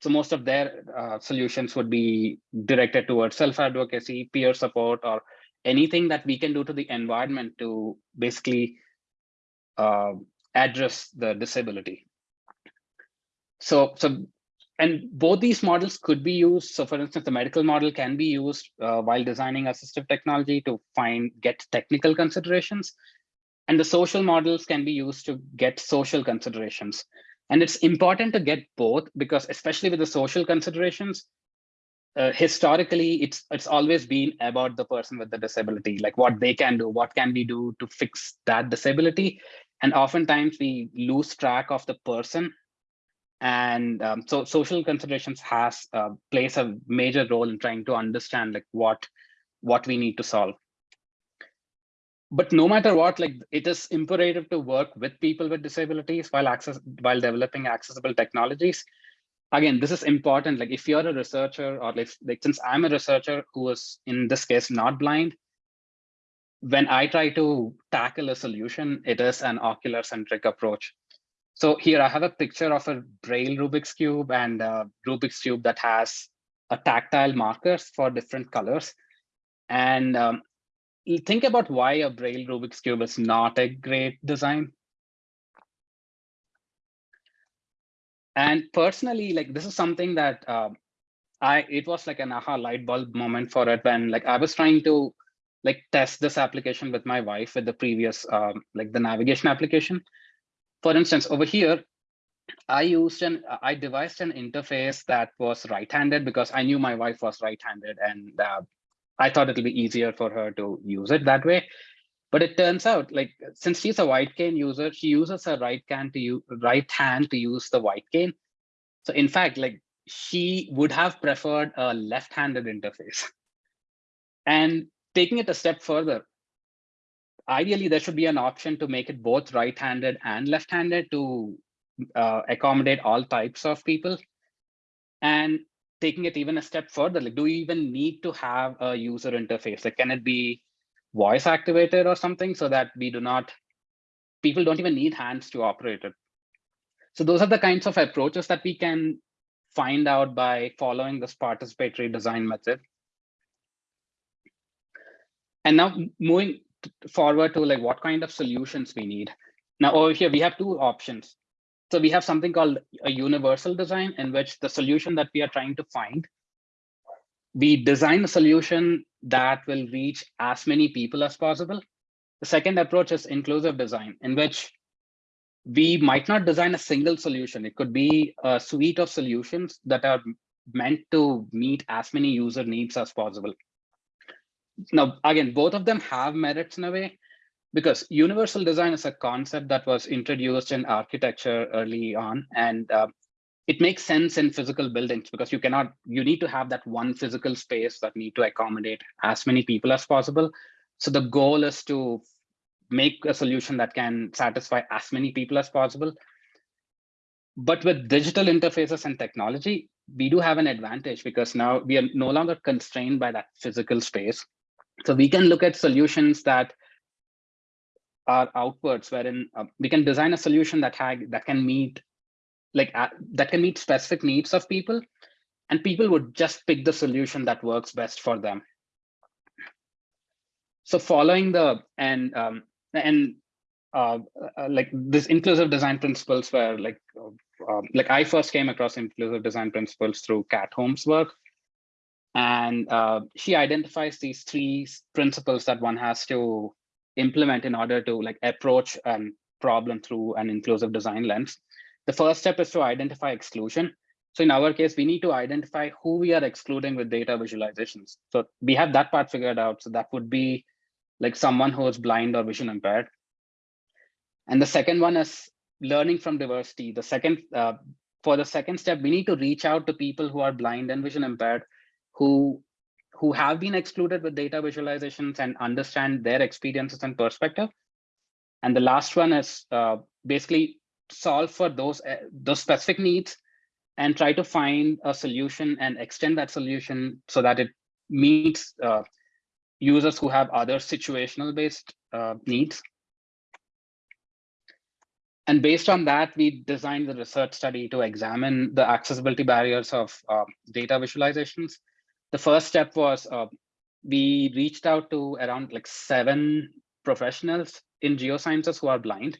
so most of their uh, solutions would be directed towards self-advocacy, peer support, or anything that we can do to the environment to basically uh, address the disability. So, so and both these models could be used. So for instance, the medical model can be used uh, while designing assistive technology to find get technical considerations. And the social models can be used to get social considerations. And it's important to get both because especially with the social considerations, uh, historically, it's it's always been about the person with the disability, like what they can do, what can we do to fix that disability. And oftentimes we lose track of the person and um, so social considerations has uh, plays a major role in trying to understand like what what we need to solve but no matter what like it is imperative to work with people with disabilities while access while developing accessible technologies. Again this is important. Like if you're a researcher or like, like since i'm a researcher who is in this case not blind when i try to tackle a solution it is an ocular centric approach. So here I have a picture of a Braille Rubik's Cube and a Rubik's Cube that has a tactile markers for different colors. And um, think about why a Braille Rubik's Cube is not a great design. And personally, like this is something that uh, I it was like an aha light bulb moment for it when like I was trying to like test this application with my wife with the previous um, like the navigation application for instance, over here, I used an I devised an interface that was right-handed because I knew my wife was right-handed and uh, I thought it'll be easier for her to use it that way. But it turns out like since she's a white cane user, she uses her right hand to use right hand to use the white cane. So in fact, like she would have preferred a left-handed interface. And taking it a step further, ideally there should be an option to make it both right-handed and left-handed to uh, accommodate all types of people. And taking it even a step further, like do you even need to have a user interface? Like can it be voice activated or something so that we do not, people don't even need hands to operate it. So those are the kinds of approaches that we can find out by following this participatory design method. And now moving forward to like what kind of solutions we need. Now over here, we have two options. So we have something called a universal design in which the solution that we are trying to find, we design a solution that will reach as many people as possible. The second approach is inclusive design in which we might not design a single solution. It could be a suite of solutions that are meant to meet as many user needs as possible now, again, both of them have merits in a way because universal design is a concept that was introduced in architecture early on. And uh, it makes sense in physical buildings because you cannot, you need to have that one physical space that need to accommodate as many people as possible. So the goal is to make a solution that can satisfy as many people as possible. But with digital interfaces and technology, we do have an advantage because now we are no longer constrained by that physical space. So we can look at solutions that are outwards, wherein uh, we can design a solution that had that can meet like uh, that can meet specific needs of people, and people would just pick the solution that works best for them. So following the and um, and uh, uh, like this inclusive design principles were like uh, like I first came across inclusive design principles through Kat Holmes' work, and uh, she identifies these three principles that one has to implement in order to like approach a problem through an inclusive design lens. The first step is to identify exclusion. So in our case, we need to identify who we are excluding with data visualizations. So we have that part figured out. So that would be like someone who is blind or vision impaired. And the second one is learning from diversity. The second, uh, for the second step, we need to reach out to people who are blind and vision impaired, who who have been excluded with data visualizations and understand their experiences and perspective. And the last one is uh, basically solve for those uh, those specific needs and try to find a solution and extend that solution so that it meets uh, users who have other situational based uh, needs. And based on that, we designed the research study to examine the accessibility barriers of uh, data visualizations. The first step was uh, we reached out to around like seven professionals in geosciences who are blind.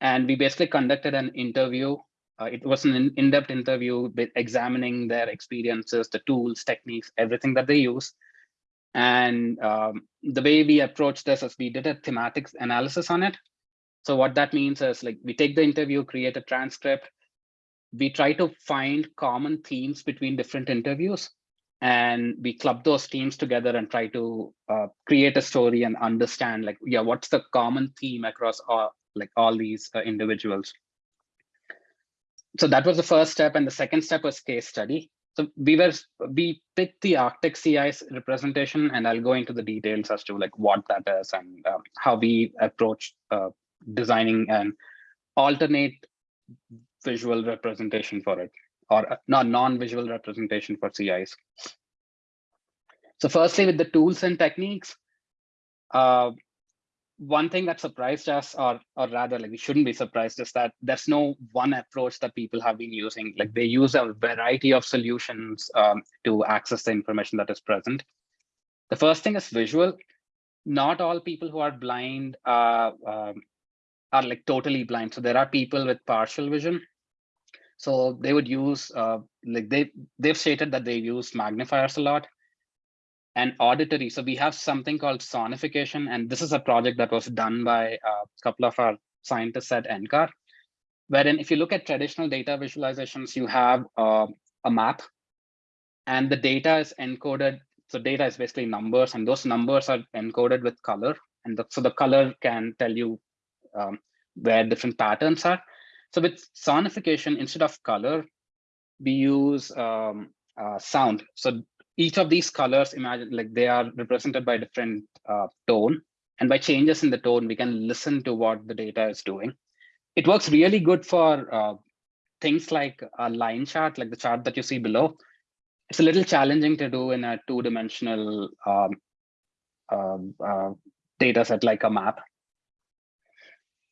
And we basically conducted an interview. Uh, it was an in-depth interview examining their experiences, the tools, techniques, everything that they use. And um, the way we approached this is we did a thematic analysis on it. So what that means is like we take the interview, create a transcript. We try to find common themes between different interviews and we club those teams together and try to uh, create a story and understand like yeah what's the common theme across all like all these uh, individuals. So that was the first step and the second step was case study. So we were we picked the arctic ice representation and i'll go into the details as to like what that is and um, how we approach uh, designing an alternate visual representation for it or uh, not non-visual representation for sea ice. So firstly, with the tools and techniques, uh, one thing that surprised us, or, or rather like we shouldn't be surprised, is that there's no one approach that people have been using. Like they use a variety of solutions um, to access the information that is present. The first thing is visual. Not all people who are blind uh, um, are like totally blind. So there are people with partial vision so they would use uh, like they they've stated that they use magnifiers a lot and auditory. So we have something called sonification, and this is a project that was done by a couple of our scientists at NCAR, wherein if you look at traditional data visualizations, you have uh, a map and the data is encoded. So data is basically numbers and those numbers are encoded with color. And the, so the color can tell you um, where different patterns are. So with sonification, instead of color, we use um, uh, sound. So each of these colors, imagine like they are represented by different uh, tone. And by changes in the tone, we can listen to what the data is doing. It works really good for uh, things like a line chart, like the chart that you see below. It's a little challenging to do in a two-dimensional um, um uh, data set like a map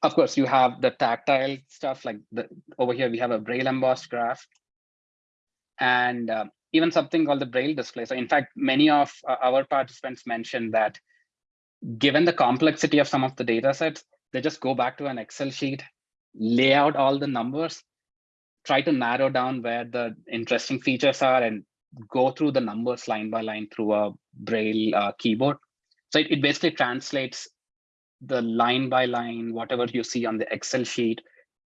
of course, you have the tactile stuff like the over here, we have a Braille embossed graph and uh, even something called the Braille display. So in fact, many of uh, our participants mentioned that given the complexity of some of the data sets, they just go back to an Excel sheet, lay out all the numbers, try to narrow down where the interesting features are and go through the numbers line by line through a Braille uh, keyboard. So it, it basically translates the line by line, whatever you see on the Excel sheet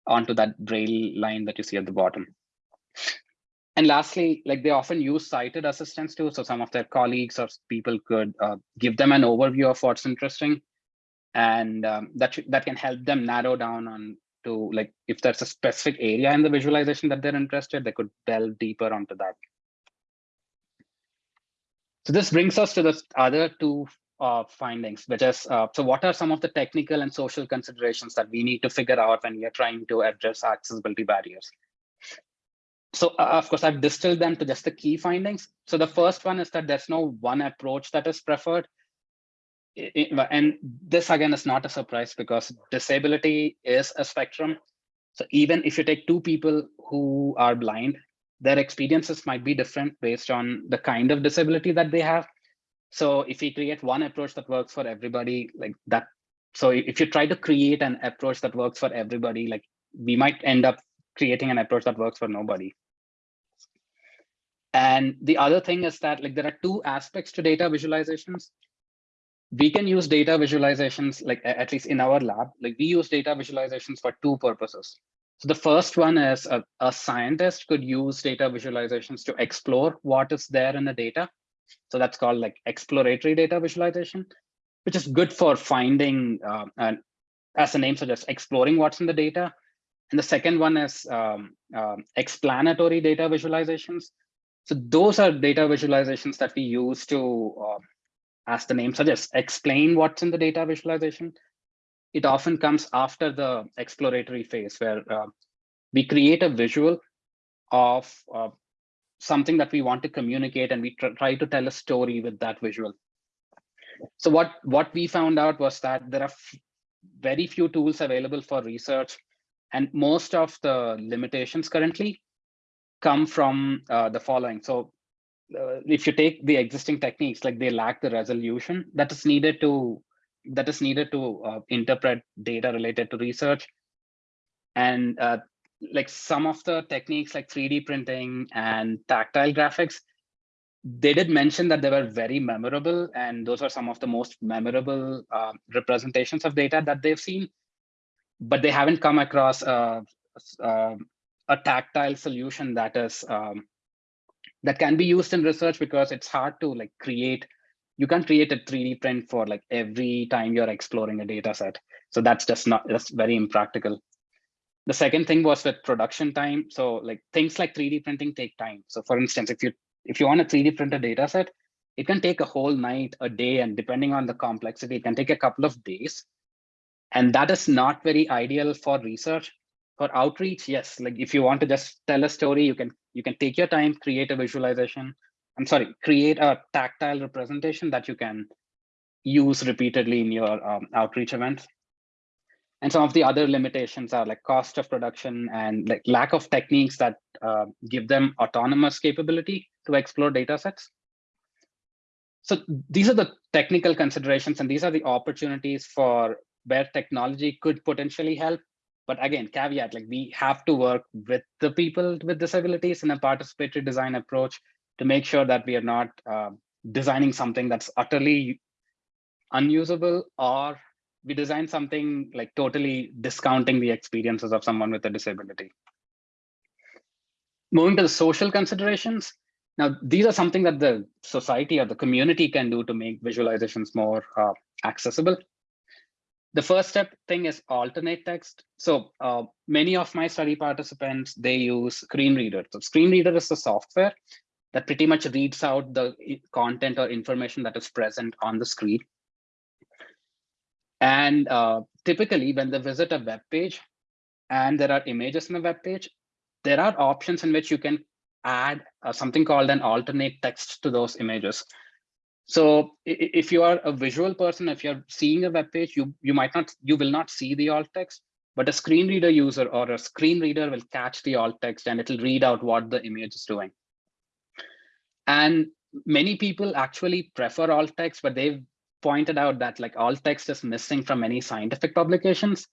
onto that Braille line that you see at the bottom. And lastly, like they often use sighted assistants too. So some of their colleagues or people could uh, give them an overview of what's interesting. And um, that, that can help them narrow down on to like, if there's a specific area in the visualization that they're interested, they could delve deeper onto that. So this brings us to the other two uh, findings, which is, uh, so what are some of the technical and social considerations that we need to figure out when we are trying to address accessibility barriers? So uh, of course, I've distilled them to just the key findings. So the first one is that there's no one approach that is preferred. It, and this again is not a surprise because disability is a spectrum. So even if you take two people who are blind, their experiences might be different based on the kind of disability that they have. So if we create one approach that works for everybody like that, so if you try to create an approach that works for everybody, like we might end up creating an approach that works for nobody. And the other thing is that like there are two aspects to data visualizations. We can use data visualizations, like at least in our lab, like we use data visualizations for two purposes. So the first one is a, a scientist could use data visualizations to explore what is there in the data. So that's called like exploratory data visualization, which is good for finding, uh, and as the name suggests, exploring what's in the data. And the second one is um, um, explanatory data visualizations. So those are data visualizations that we use to, uh, as the name suggests, explain what's in the data visualization. It often comes after the exploratory phase where uh, we create a visual of uh, something that we want to communicate and we tr try to tell a story with that visual. So what, what we found out was that there are very few tools available for research and most of the limitations currently come from uh, the following. So uh, if you take the existing techniques, like they lack the resolution that is needed to that is needed to uh, interpret data related to research. And uh, like some of the techniques like 3D printing and tactile graphics, they did mention that they were very memorable and those are some of the most memorable uh, representations of data that they've seen. But they haven't come across a, a, a tactile solution that is um, that can be used in research because it's hard to like create you can't create a 3d print for like every time you're exploring a data set. So that's just not that's very impractical the second thing was with production time. So like things like 3d printing take time. So for instance if you if you want a 3d print a data set it can take a whole night a day and depending on the complexity it can take a couple of days. And that is not very ideal for research. For outreach yes like if you want to just tell a story you can you can take your time create a visualization. I'm sorry create a tactile representation that you can use repeatedly in your um, outreach events and some of the other limitations are like cost of production and like lack of techniques that uh, give them autonomous capability to explore data sets so these are the technical considerations and these are the opportunities for where technology could potentially help. But again, caveat, like we have to work with the people with disabilities in a participatory design approach to make sure that we are not uh, designing something that's utterly unusable or we design something like totally discounting the experiences of someone with a disability. Moving to the social considerations. Now, these are something that the society or the community can do to make visualizations more uh, accessible the first step thing is alternate text. So uh, many of my study participants, they use screen reader. So screen reader is the software that pretty much reads out the content or information that is present on the screen. And uh, typically when they visit a web page and there are images in the web page, there are options in which you can add uh, something called an alternate text to those images. So if you are a visual person, if you're seeing a web page, you, you might not, you will not see the alt text, but a screen reader user or a screen reader will catch the alt text and it'll read out what the image is doing. And many people actually prefer alt text, but they've pointed out that like alt text is missing from many scientific publications.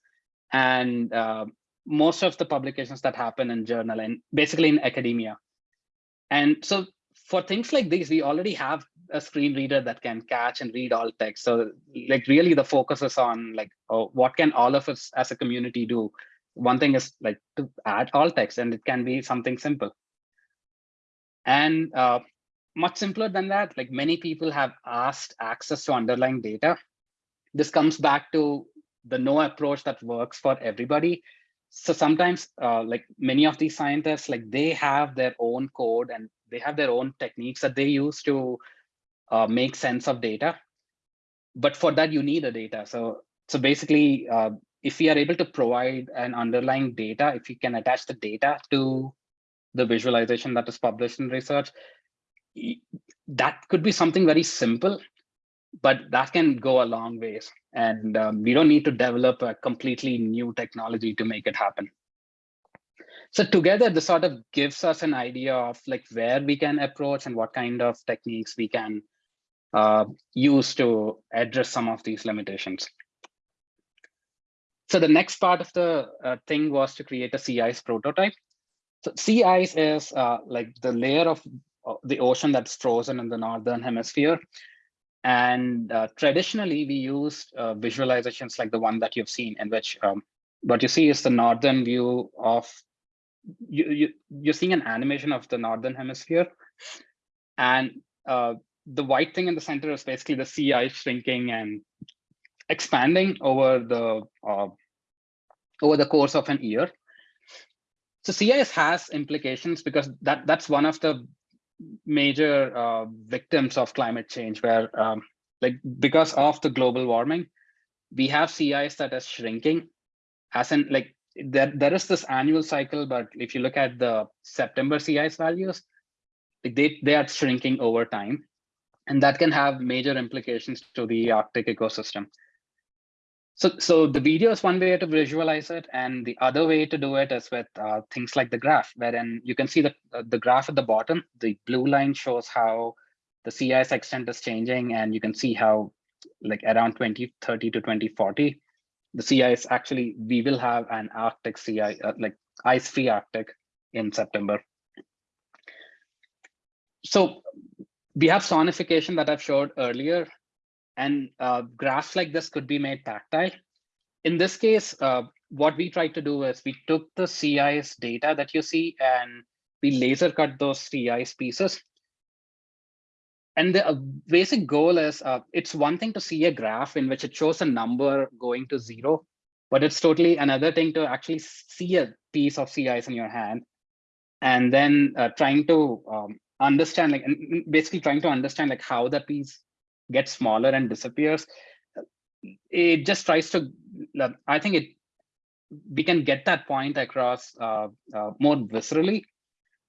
And uh, most of the publications that happen in journal and basically in academia. And so for things like these, we already have a screen reader that can catch and read alt text. So like really the focus is on like, oh, what can all of us as a community do? One thing is like to add alt text and it can be something simple. And uh, much simpler than that, like many people have asked access to underlying data. This comes back to the no approach that works for everybody. So sometimes uh, like many of these scientists, like they have their own code and they have their own techniques that they use to uh, make sense of data. But for that, you need a data. So, so basically, uh, if we are able to provide an underlying data, if you can attach the data to the visualization that is published in research, that could be something very simple, but that can go a long ways. And um, we don't need to develop a completely new technology to make it happen. So together, this sort of gives us an idea of like where we can approach and what kind of techniques we can uh, use to address some of these limitations. So the next part of the uh, thing was to create a ice prototype. So ice is uh, like the layer of the ocean that's frozen in the northern hemisphere. And uh, traditionally, we used uh, visualizations like the one that you've seen in which um, what you see is the northern view of you, you you're seeing an animation of the northern hemisphere and uh, the white thing in the center is basically the sea ice shrinking and expanding over the uh, over the course of an year. So sea ice has implications because that that's one of the major uh, victims of climate change, where um, like because of the global warming, we have sea ice that is shrinking, as in like there there is this annual cycle, but if you look at the September sea ice values, they they are shrinking over time, and that can have major implications to the Arctic ecosystem. So, so the video is one way to visualize it, and the other way to do it is with uh, things like the graph, wherein you can see the, uh, the graph at the bottom. The blue line shows how the ice extent is changing, and you can see how like around 2030 to 2040, the ice actually, we will have an Arctic sea uh, like ice-free Arctic in September. So we have sonification that I've showed earlier, and uh, graphs like this could be made tactile. In this case, uh, what we tried to do is we took the sea ice data that you see and we laser cut those sea ice pieces. And the uh, basic goal is uh, it's one thing to see a graph in which it shows a number going to zero, but it's totally another thing to actually see a piece of sea ice in your hand and then uh, trying to um, understand like basically trying to understand like how that piece gets smaller and disappears it just tries to i think it we can get that point across uh, uh, more viscerally.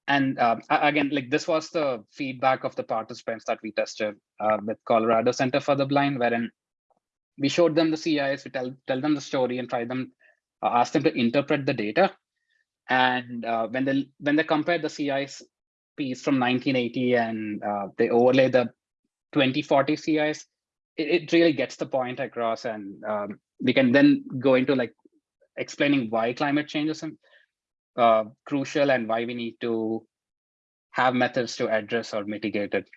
And uh, again like this was the feedback of the participants that we tested uh, with colorado center for the blind wherein we showed them the sea ice we tell tell them the story and try them uh, ask them to interpret the data. And uh, when they when they compare the sea ice piece from 1980 and they overlay the 2040 sea ice, it, it really gets the point across and um, we can then go into like explaining why climate change is uh, crucial and why we need to have methods to address or mitigate it.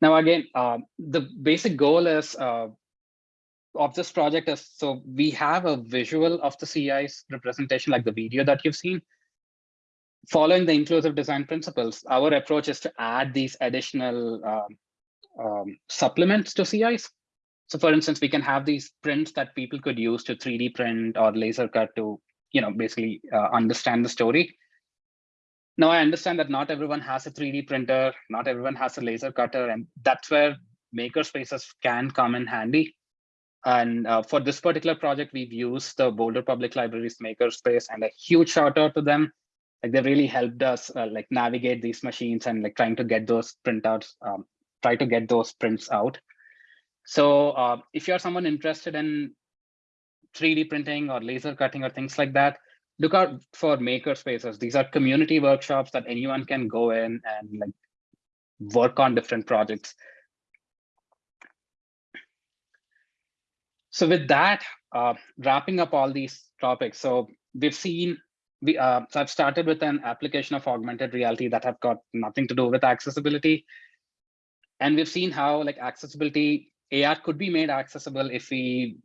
Now, again, uh, the basic goal is uh, of this project is so we have a visual of the sea ice representation like the video that you've seen, following the inclusive design principles, our approach is to add these additional um, um, supplements to sea ice. So for instance, we can have these prints that people could use to 3D print or laser cut to, you know, basically uh, understand the story. Now I understand that not everyone has a 3D printer, not everyone has a laser cutter, and that's where maker spaces can come in handy. And uh, for this particular project, we've used the Boulder Public Library's makerspace and a huge shout out to them like they really helped us uh, like navigate these machines and like trying to get those printouts, um, try to get those prints out. So uh, if you're someone interested in 3D printing or laser cutting or things like that, look out for maker spaces. These are community workshops that anyone can go in and like work on different projects. So with that, uh, wrapping up all these topics. So we've seen we uh, so I've started with an application of augmented reality that have got nothing to do with accessibility. And we've seen how like accessibility, AR could be made accessible if we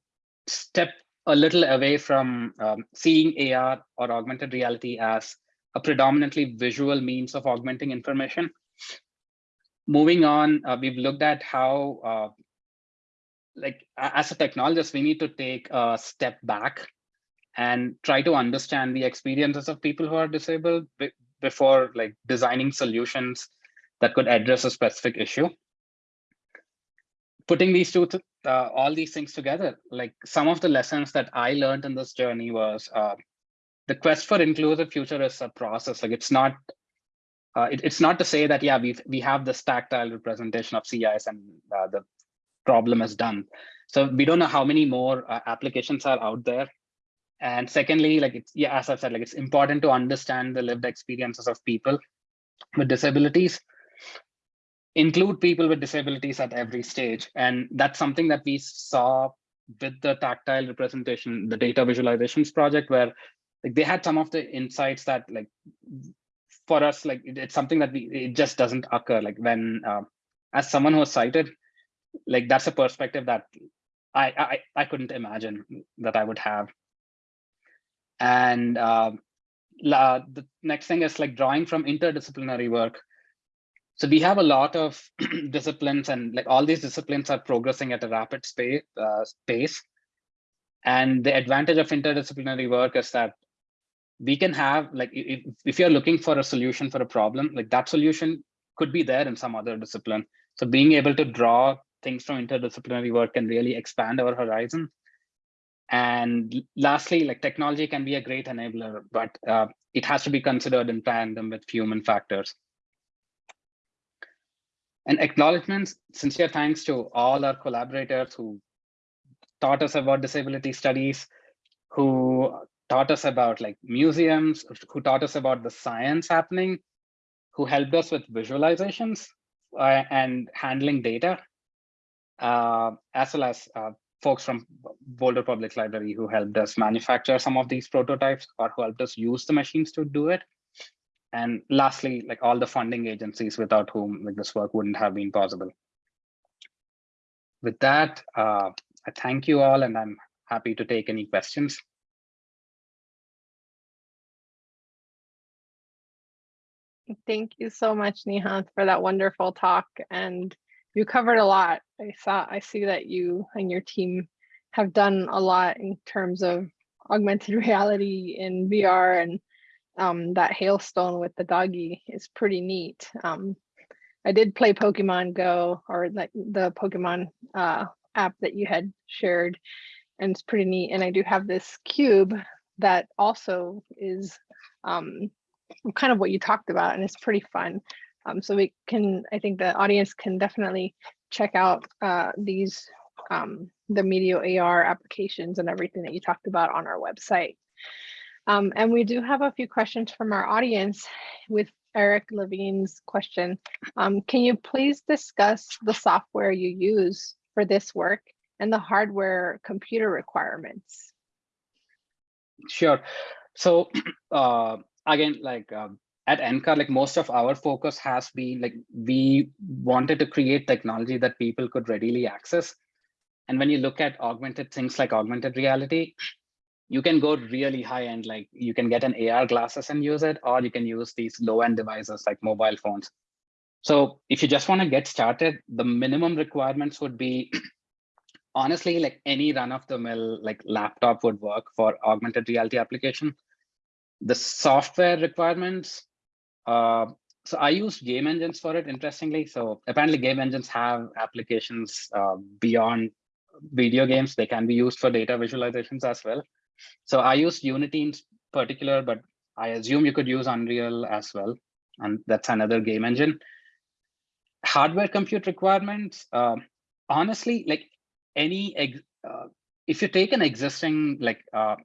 step a little away from um, seeing AR or augmented reality as a predominantly visual means of augmenting information. Moving on, uh, we've looked at how, uh, like as a technologist, we need to take a step back and try to understand the experiences of people who are disabled before like designing solutions that could address a specific issue. Putting these two, uh, all these things together, like some of the lessons that I learned in this journey was uh, the quest for inclusive future is a process. Like it's not, uh, it, it's not to say that, yeah, we we have this tactile representation of sea ice and uh, the problem is done. So we don't know how many more uh, applications are out there and secondly, like it's yeah, as I've said, like it's important to understand the lived experiences of people with disabilities, include people with disabilities at every stage. And that's something that we saw with the tactile representation, the data visualizations project, where like they had some of the insights that like for us, like it, it's something that we it just doesn't occur. Like when uh, as someone who was sighted, like that's a perspective that I, I, I couldn't imagine that I would have. And uh, the next thing is like drawing from interdisciplinary work. So we have a lot of disciplines and like all these disciplines are progressing at a rapid space, uh, pace. And the advantage of interdisciplinary work is that we can have like if, if you're looking for a solution for a problem, like that solution could be there in some other discipline. So being able to draw things from interdisciplinary work can really expand our horizon. And lastly, like technology can be a great enabler, but uh, it has to be considered in tandem with human factors. And acknowledgements, sincere thanks to all our collaborators who taught us about disability studies, who taught us about like museums, who taught us about the science happening, who helped us with visualizations uh, and handling data, uh, as well as uh, folks from Boulder Public Library who helped us manufacture some of these prototypes or who helped us use the machines to do it. And lastly, like all the funding agencies without whom like, this work wouldn't have been possible. With that, uh, I thank you all and I'm happy to take any questions. Thank you so much, Nihant, for that wonderful talk. And you covered a lot. I saw, I see that you and your team have done a lot in terms of augmented reality in VR and um, that hailstone with the doggy is pretty neat. Um, I did play Pokemon Go or like the Pokemon uh, app that you had shared and it's pretty neat. And I do have this cube that also is um, kind of what you talked about and it's pretty fun. Um, so we can, I think the audience can definitely check out uh, these, um, the Meteor AR applications and everything that you talked about on our website. Um, and we do have a few questions from our audience with Eric Levine's question. Um, can you please discuss the software you use for this work and the hardware computer requirements? Sure. So uh, again, like um, at NCAR, like most of our focus has been like we wanted to create technology that people could readily access. And when you look at augmented things like augmented reality, you can go really high end, like you can get an AR glasses and use it, or you can use these low end devices like mobile phones. So if you just want to get started, the minimum requirements would be honestly like any run of the mill like laptop would work for augmented reality application. The software requirements uh, so I use game engines for it, interestingly. So apparently game engines have applications uh, beyond video games. They can be used for data visualizations as well. So I use Unity in particular, but I assume you could use Unreal as well. And that's another game engine. Hardware compute requirements, uh, honestly, like any, uh, if you take an existing, like uh,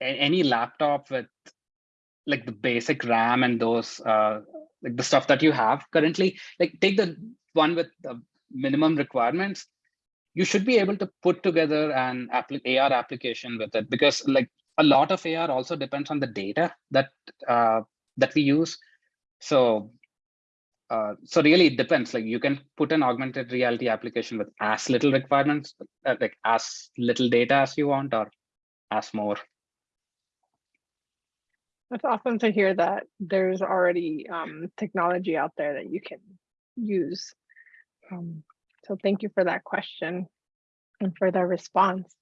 any laptop with like the basic RAM and those uh, like the stuff that you have currently, like take the one with the minimum requirements, you should be able to put together an AR application with it because like a lot of AR also depends on the data that uh, that we use. So uh, so really it depends like you can put an augmented reality application with as little requirements uh, like as little data as you want or as more it's awesome to hear that there's already um, technology out there that you can use. Um, so thank you for that question and for the response.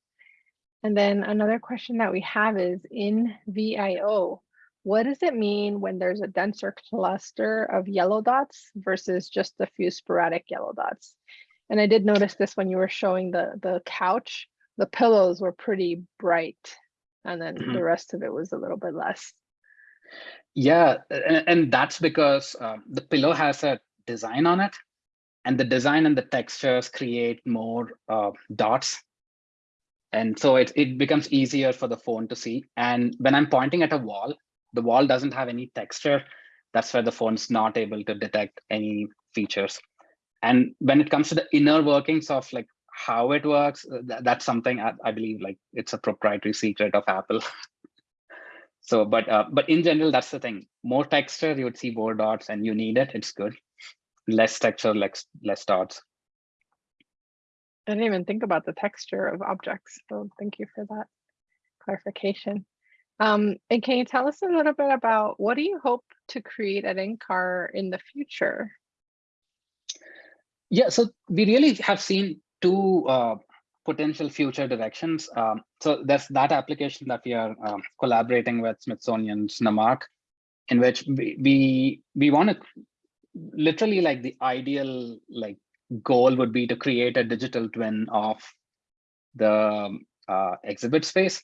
And then another question that we have is in VIO, what does it mean when there's a denser cluster of yellow dots versus just a few sporadic yellow dots? And I did notice this when you were showing the, the couch, the pillows were pretty bright and then mm -hmm. the rest of it was a little bit less. Yeah, and, and that's because uh, the pillow has a design on it, and the design and the textures create more uh, dots. And so it, it becomes easier for the phone to see. And when I'm pointing at a wall, the wall doesn't have any texture. That's where the phone's not able to detect any features. And when it comes to the inner workings of like how it works, uh, th that's something I, I believe like it's a proprietary secret of Apple. So, but uh, but in general, that's the thing. More texture, you would see more dots, and you need it. It's good. Less texture, less less dots. I didn't even think about the texture of objects, so thank you for that clarification. Um, and can you tell us a little bit about what do you hope to create at NCAR in the future? Yeah, so we really have seen two uh, potential future directions. Um, so there's that application that we are um, collaborating with Smithsonian's NAMARC, in which we we, we want to literally like the ideal like goal would be to create a digital twin of the uh, exhibit space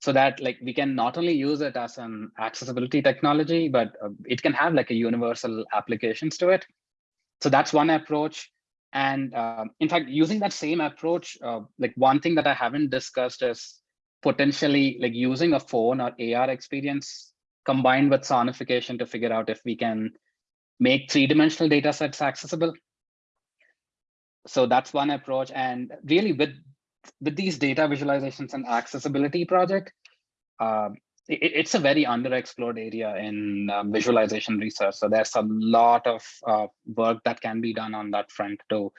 so that like we can not only use it as an accessibility technology, but uh, it can have like a universal applications to it. So that's one approach. And uh, in fact, using that same approach, uh, like one thing that I haven't discussed is potentially like using a phone or AR experience combined with sonification to figure out if we can make three-dimensional data sets accessible. So that's one approach. And really with, with these data visualizations and accessibility project, uh, it, it's a very underexplored area in um, visualization research. So there's a lot of uh, work that can be done on that front to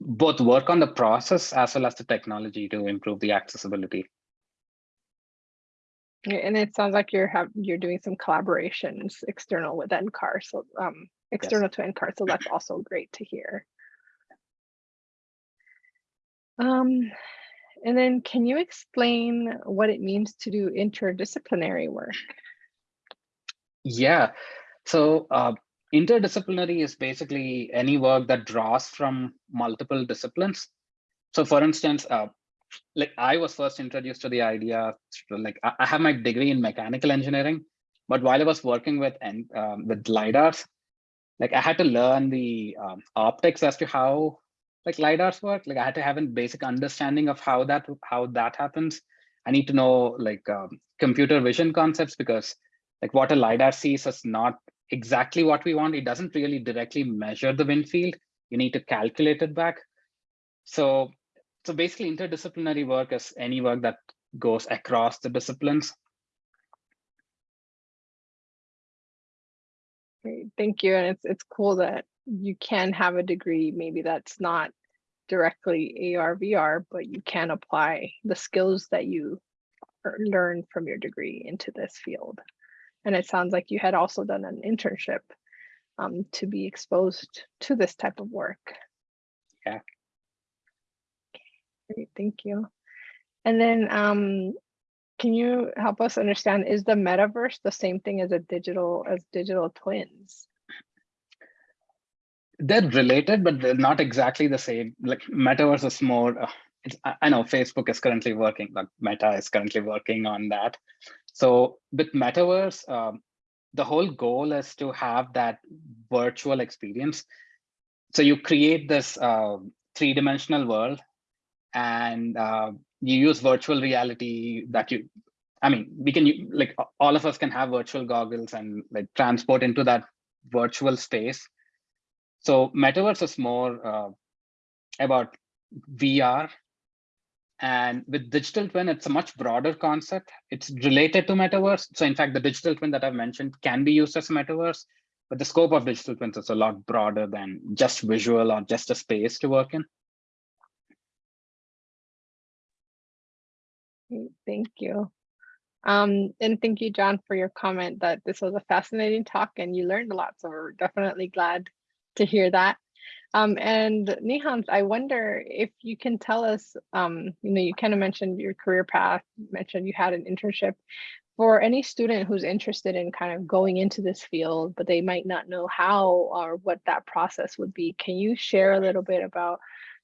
both work on the process as well as the technology to improve the accessibility. And it sounds like you're have you're doing some collaborations external with NCAR, so um, external yes. to NCAR, so that's also great to hear. Um, and then can you explain what it means to do interdisciplinary work? Yeah, so uh, interdisciplinary is basically any work that draws from multiple disciplines. So for instance, uh, like I was first introduced to the idea, like I have my degree in mechanical engineering, but while I was working with um, with LiDARs, like I had to learn the um, optics as to how like lidars work. Like i had to have a basic understanding of how that how that happens. I need to know like um, computer vision concepts because like what a lidar sees is not exactly what we want. It doesn't really directly measure the wind field. You need to calculate it back. So so basically interdisciplinary work is any work that goes across the disciplines. Great, thank you. And it's it's cool that you can have a degree, maybe that's not directly AR, VR, but you can apply the skills that you learn from your degree into this field. And it sounds like you had also done an internship um, to be exposed to this type of work. Yeah. Great, thank you. And then um, can you help us understand, is the metaverse the same thing as a digital, as digital twins? They're related, but they're not exactly the same. Like metaverse is more. Uh, I know Facebook is currently working, like Meta is currently working on that. So with metaverse, um, the whole goal is to have that virtual experience. So you create this uh, three-dimensional world, and uh, you use virtual reality that you. I mean, we can like all of us can have virtual goggles and like transport into that virtual space so metaverse is more uh, about VR. And with digital twin, it's a much broader concept. It's related to metaverse. So in fact, the digital twin that I've mentioned can be used as a metaverse, but the scope of digital twins is a lot broader than just visual or just a space to work in. Thank you. Um, and thank you, John, for your comment that this was a fascinating talk and you learned a lot. So we're definitely glad to hear that. Um, and Nihant, I wonder if you can tell us, um, you know, you kind of mentioned your career path, mentioned you had an internship. For any student who's interested in kind of going into this field, but they might not know how or what that process would be, can you share a little bit about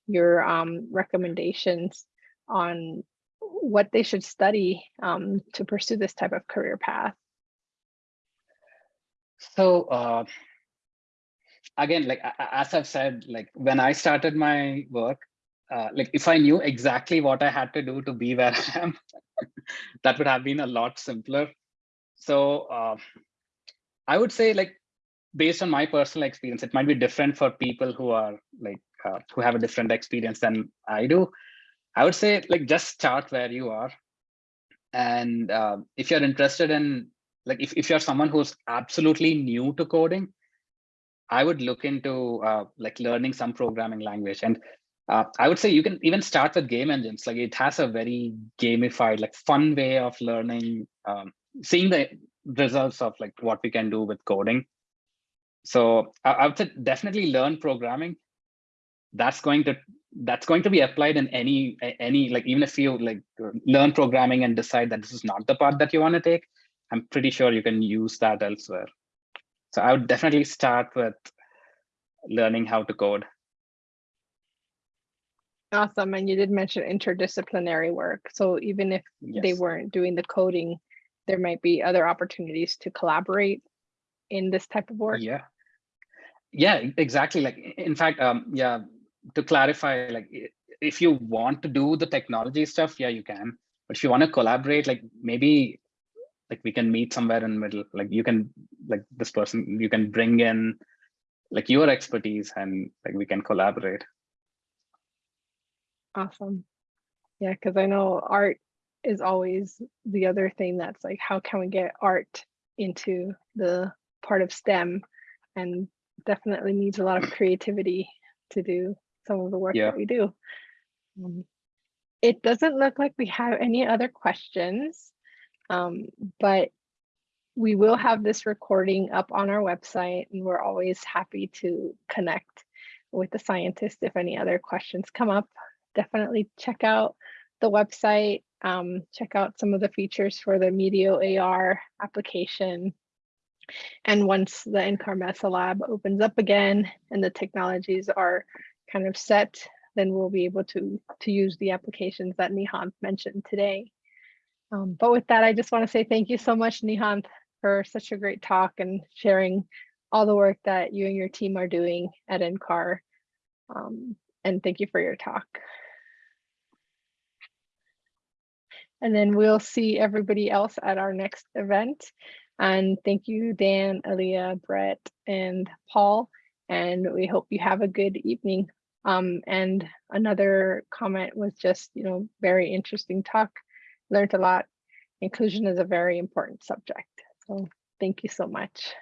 your um, recommendations on what they should study um, to pursue this type of career path? So uh, again, like as I've said, like when I started my work, uh, like if I knew exactly what I had to do to be where I am, that would have been a lot simpler. So uh, I would say like based on my personal experience, it might be different for people who are like uh, who have a different experience than I do. I would say like just start where you are. And uh, if you're interested in like if, if you're someone who's absolutely new to coding, I would look into uh, like learning some programming language. And Uh, I would say you can even start with game engines. Like it has a very gamified, like fun way of learning, um, seeing the results of like what we can do with coding. So I, I would say definitely learn programming. That's going to that's going to be applied in any any like even if you like learn programming and decide that this is not the path that you want to take, I'm pretty sure you can use that elsewhere. So I would definitely start with learning how to code. Awesome. And you did mention interdisciplinary work. So even if they weren't doing the coding, there might be other opportunities to collaborate in this type of work. Yeah. Yeah, exactly. Like, in fact, um, yeah, to clarify, like, if you want to do the technology stuff, yeah, you can. But if you want to collaborate, like, maybe, like, we can meet somewhere in the middle. Like, you can, like, this person, you can bring in, like, your expertise, and like, we can collaborate. Awesome. Yeah, because I know art is always the other thing that's like, how can we get art into the part of STEM? And definitely needs a lot of creativity to do some of the work Yeah. that we do. Um, It doesn't look like we have any other questions, um, but we will have this recording up on our website and we're always happy to connect with the scientists if any other questions come up. Definitely check out the website, um, check out some of the features for the Meteor AR application. And once the NCAR Mesa Lab opens up again and the technologies are kind of set, then we'll be able to, to use the applications that Nihant mentioned today. Um, but with that, I just want to say thank you so much, Nihant, for such a great talk and sharing all the work that you and your team are doing at NCAR. Um, and thank you for your talk. And then we'll see everybody else at our next event. And thank you, Dan, Aliyah, Brett, and Paul. And we hope you have a good evening. Um, and another comment was just, you know, very interesting talk. Learned a lot. Inclusion is a very important subject. So thank you so much.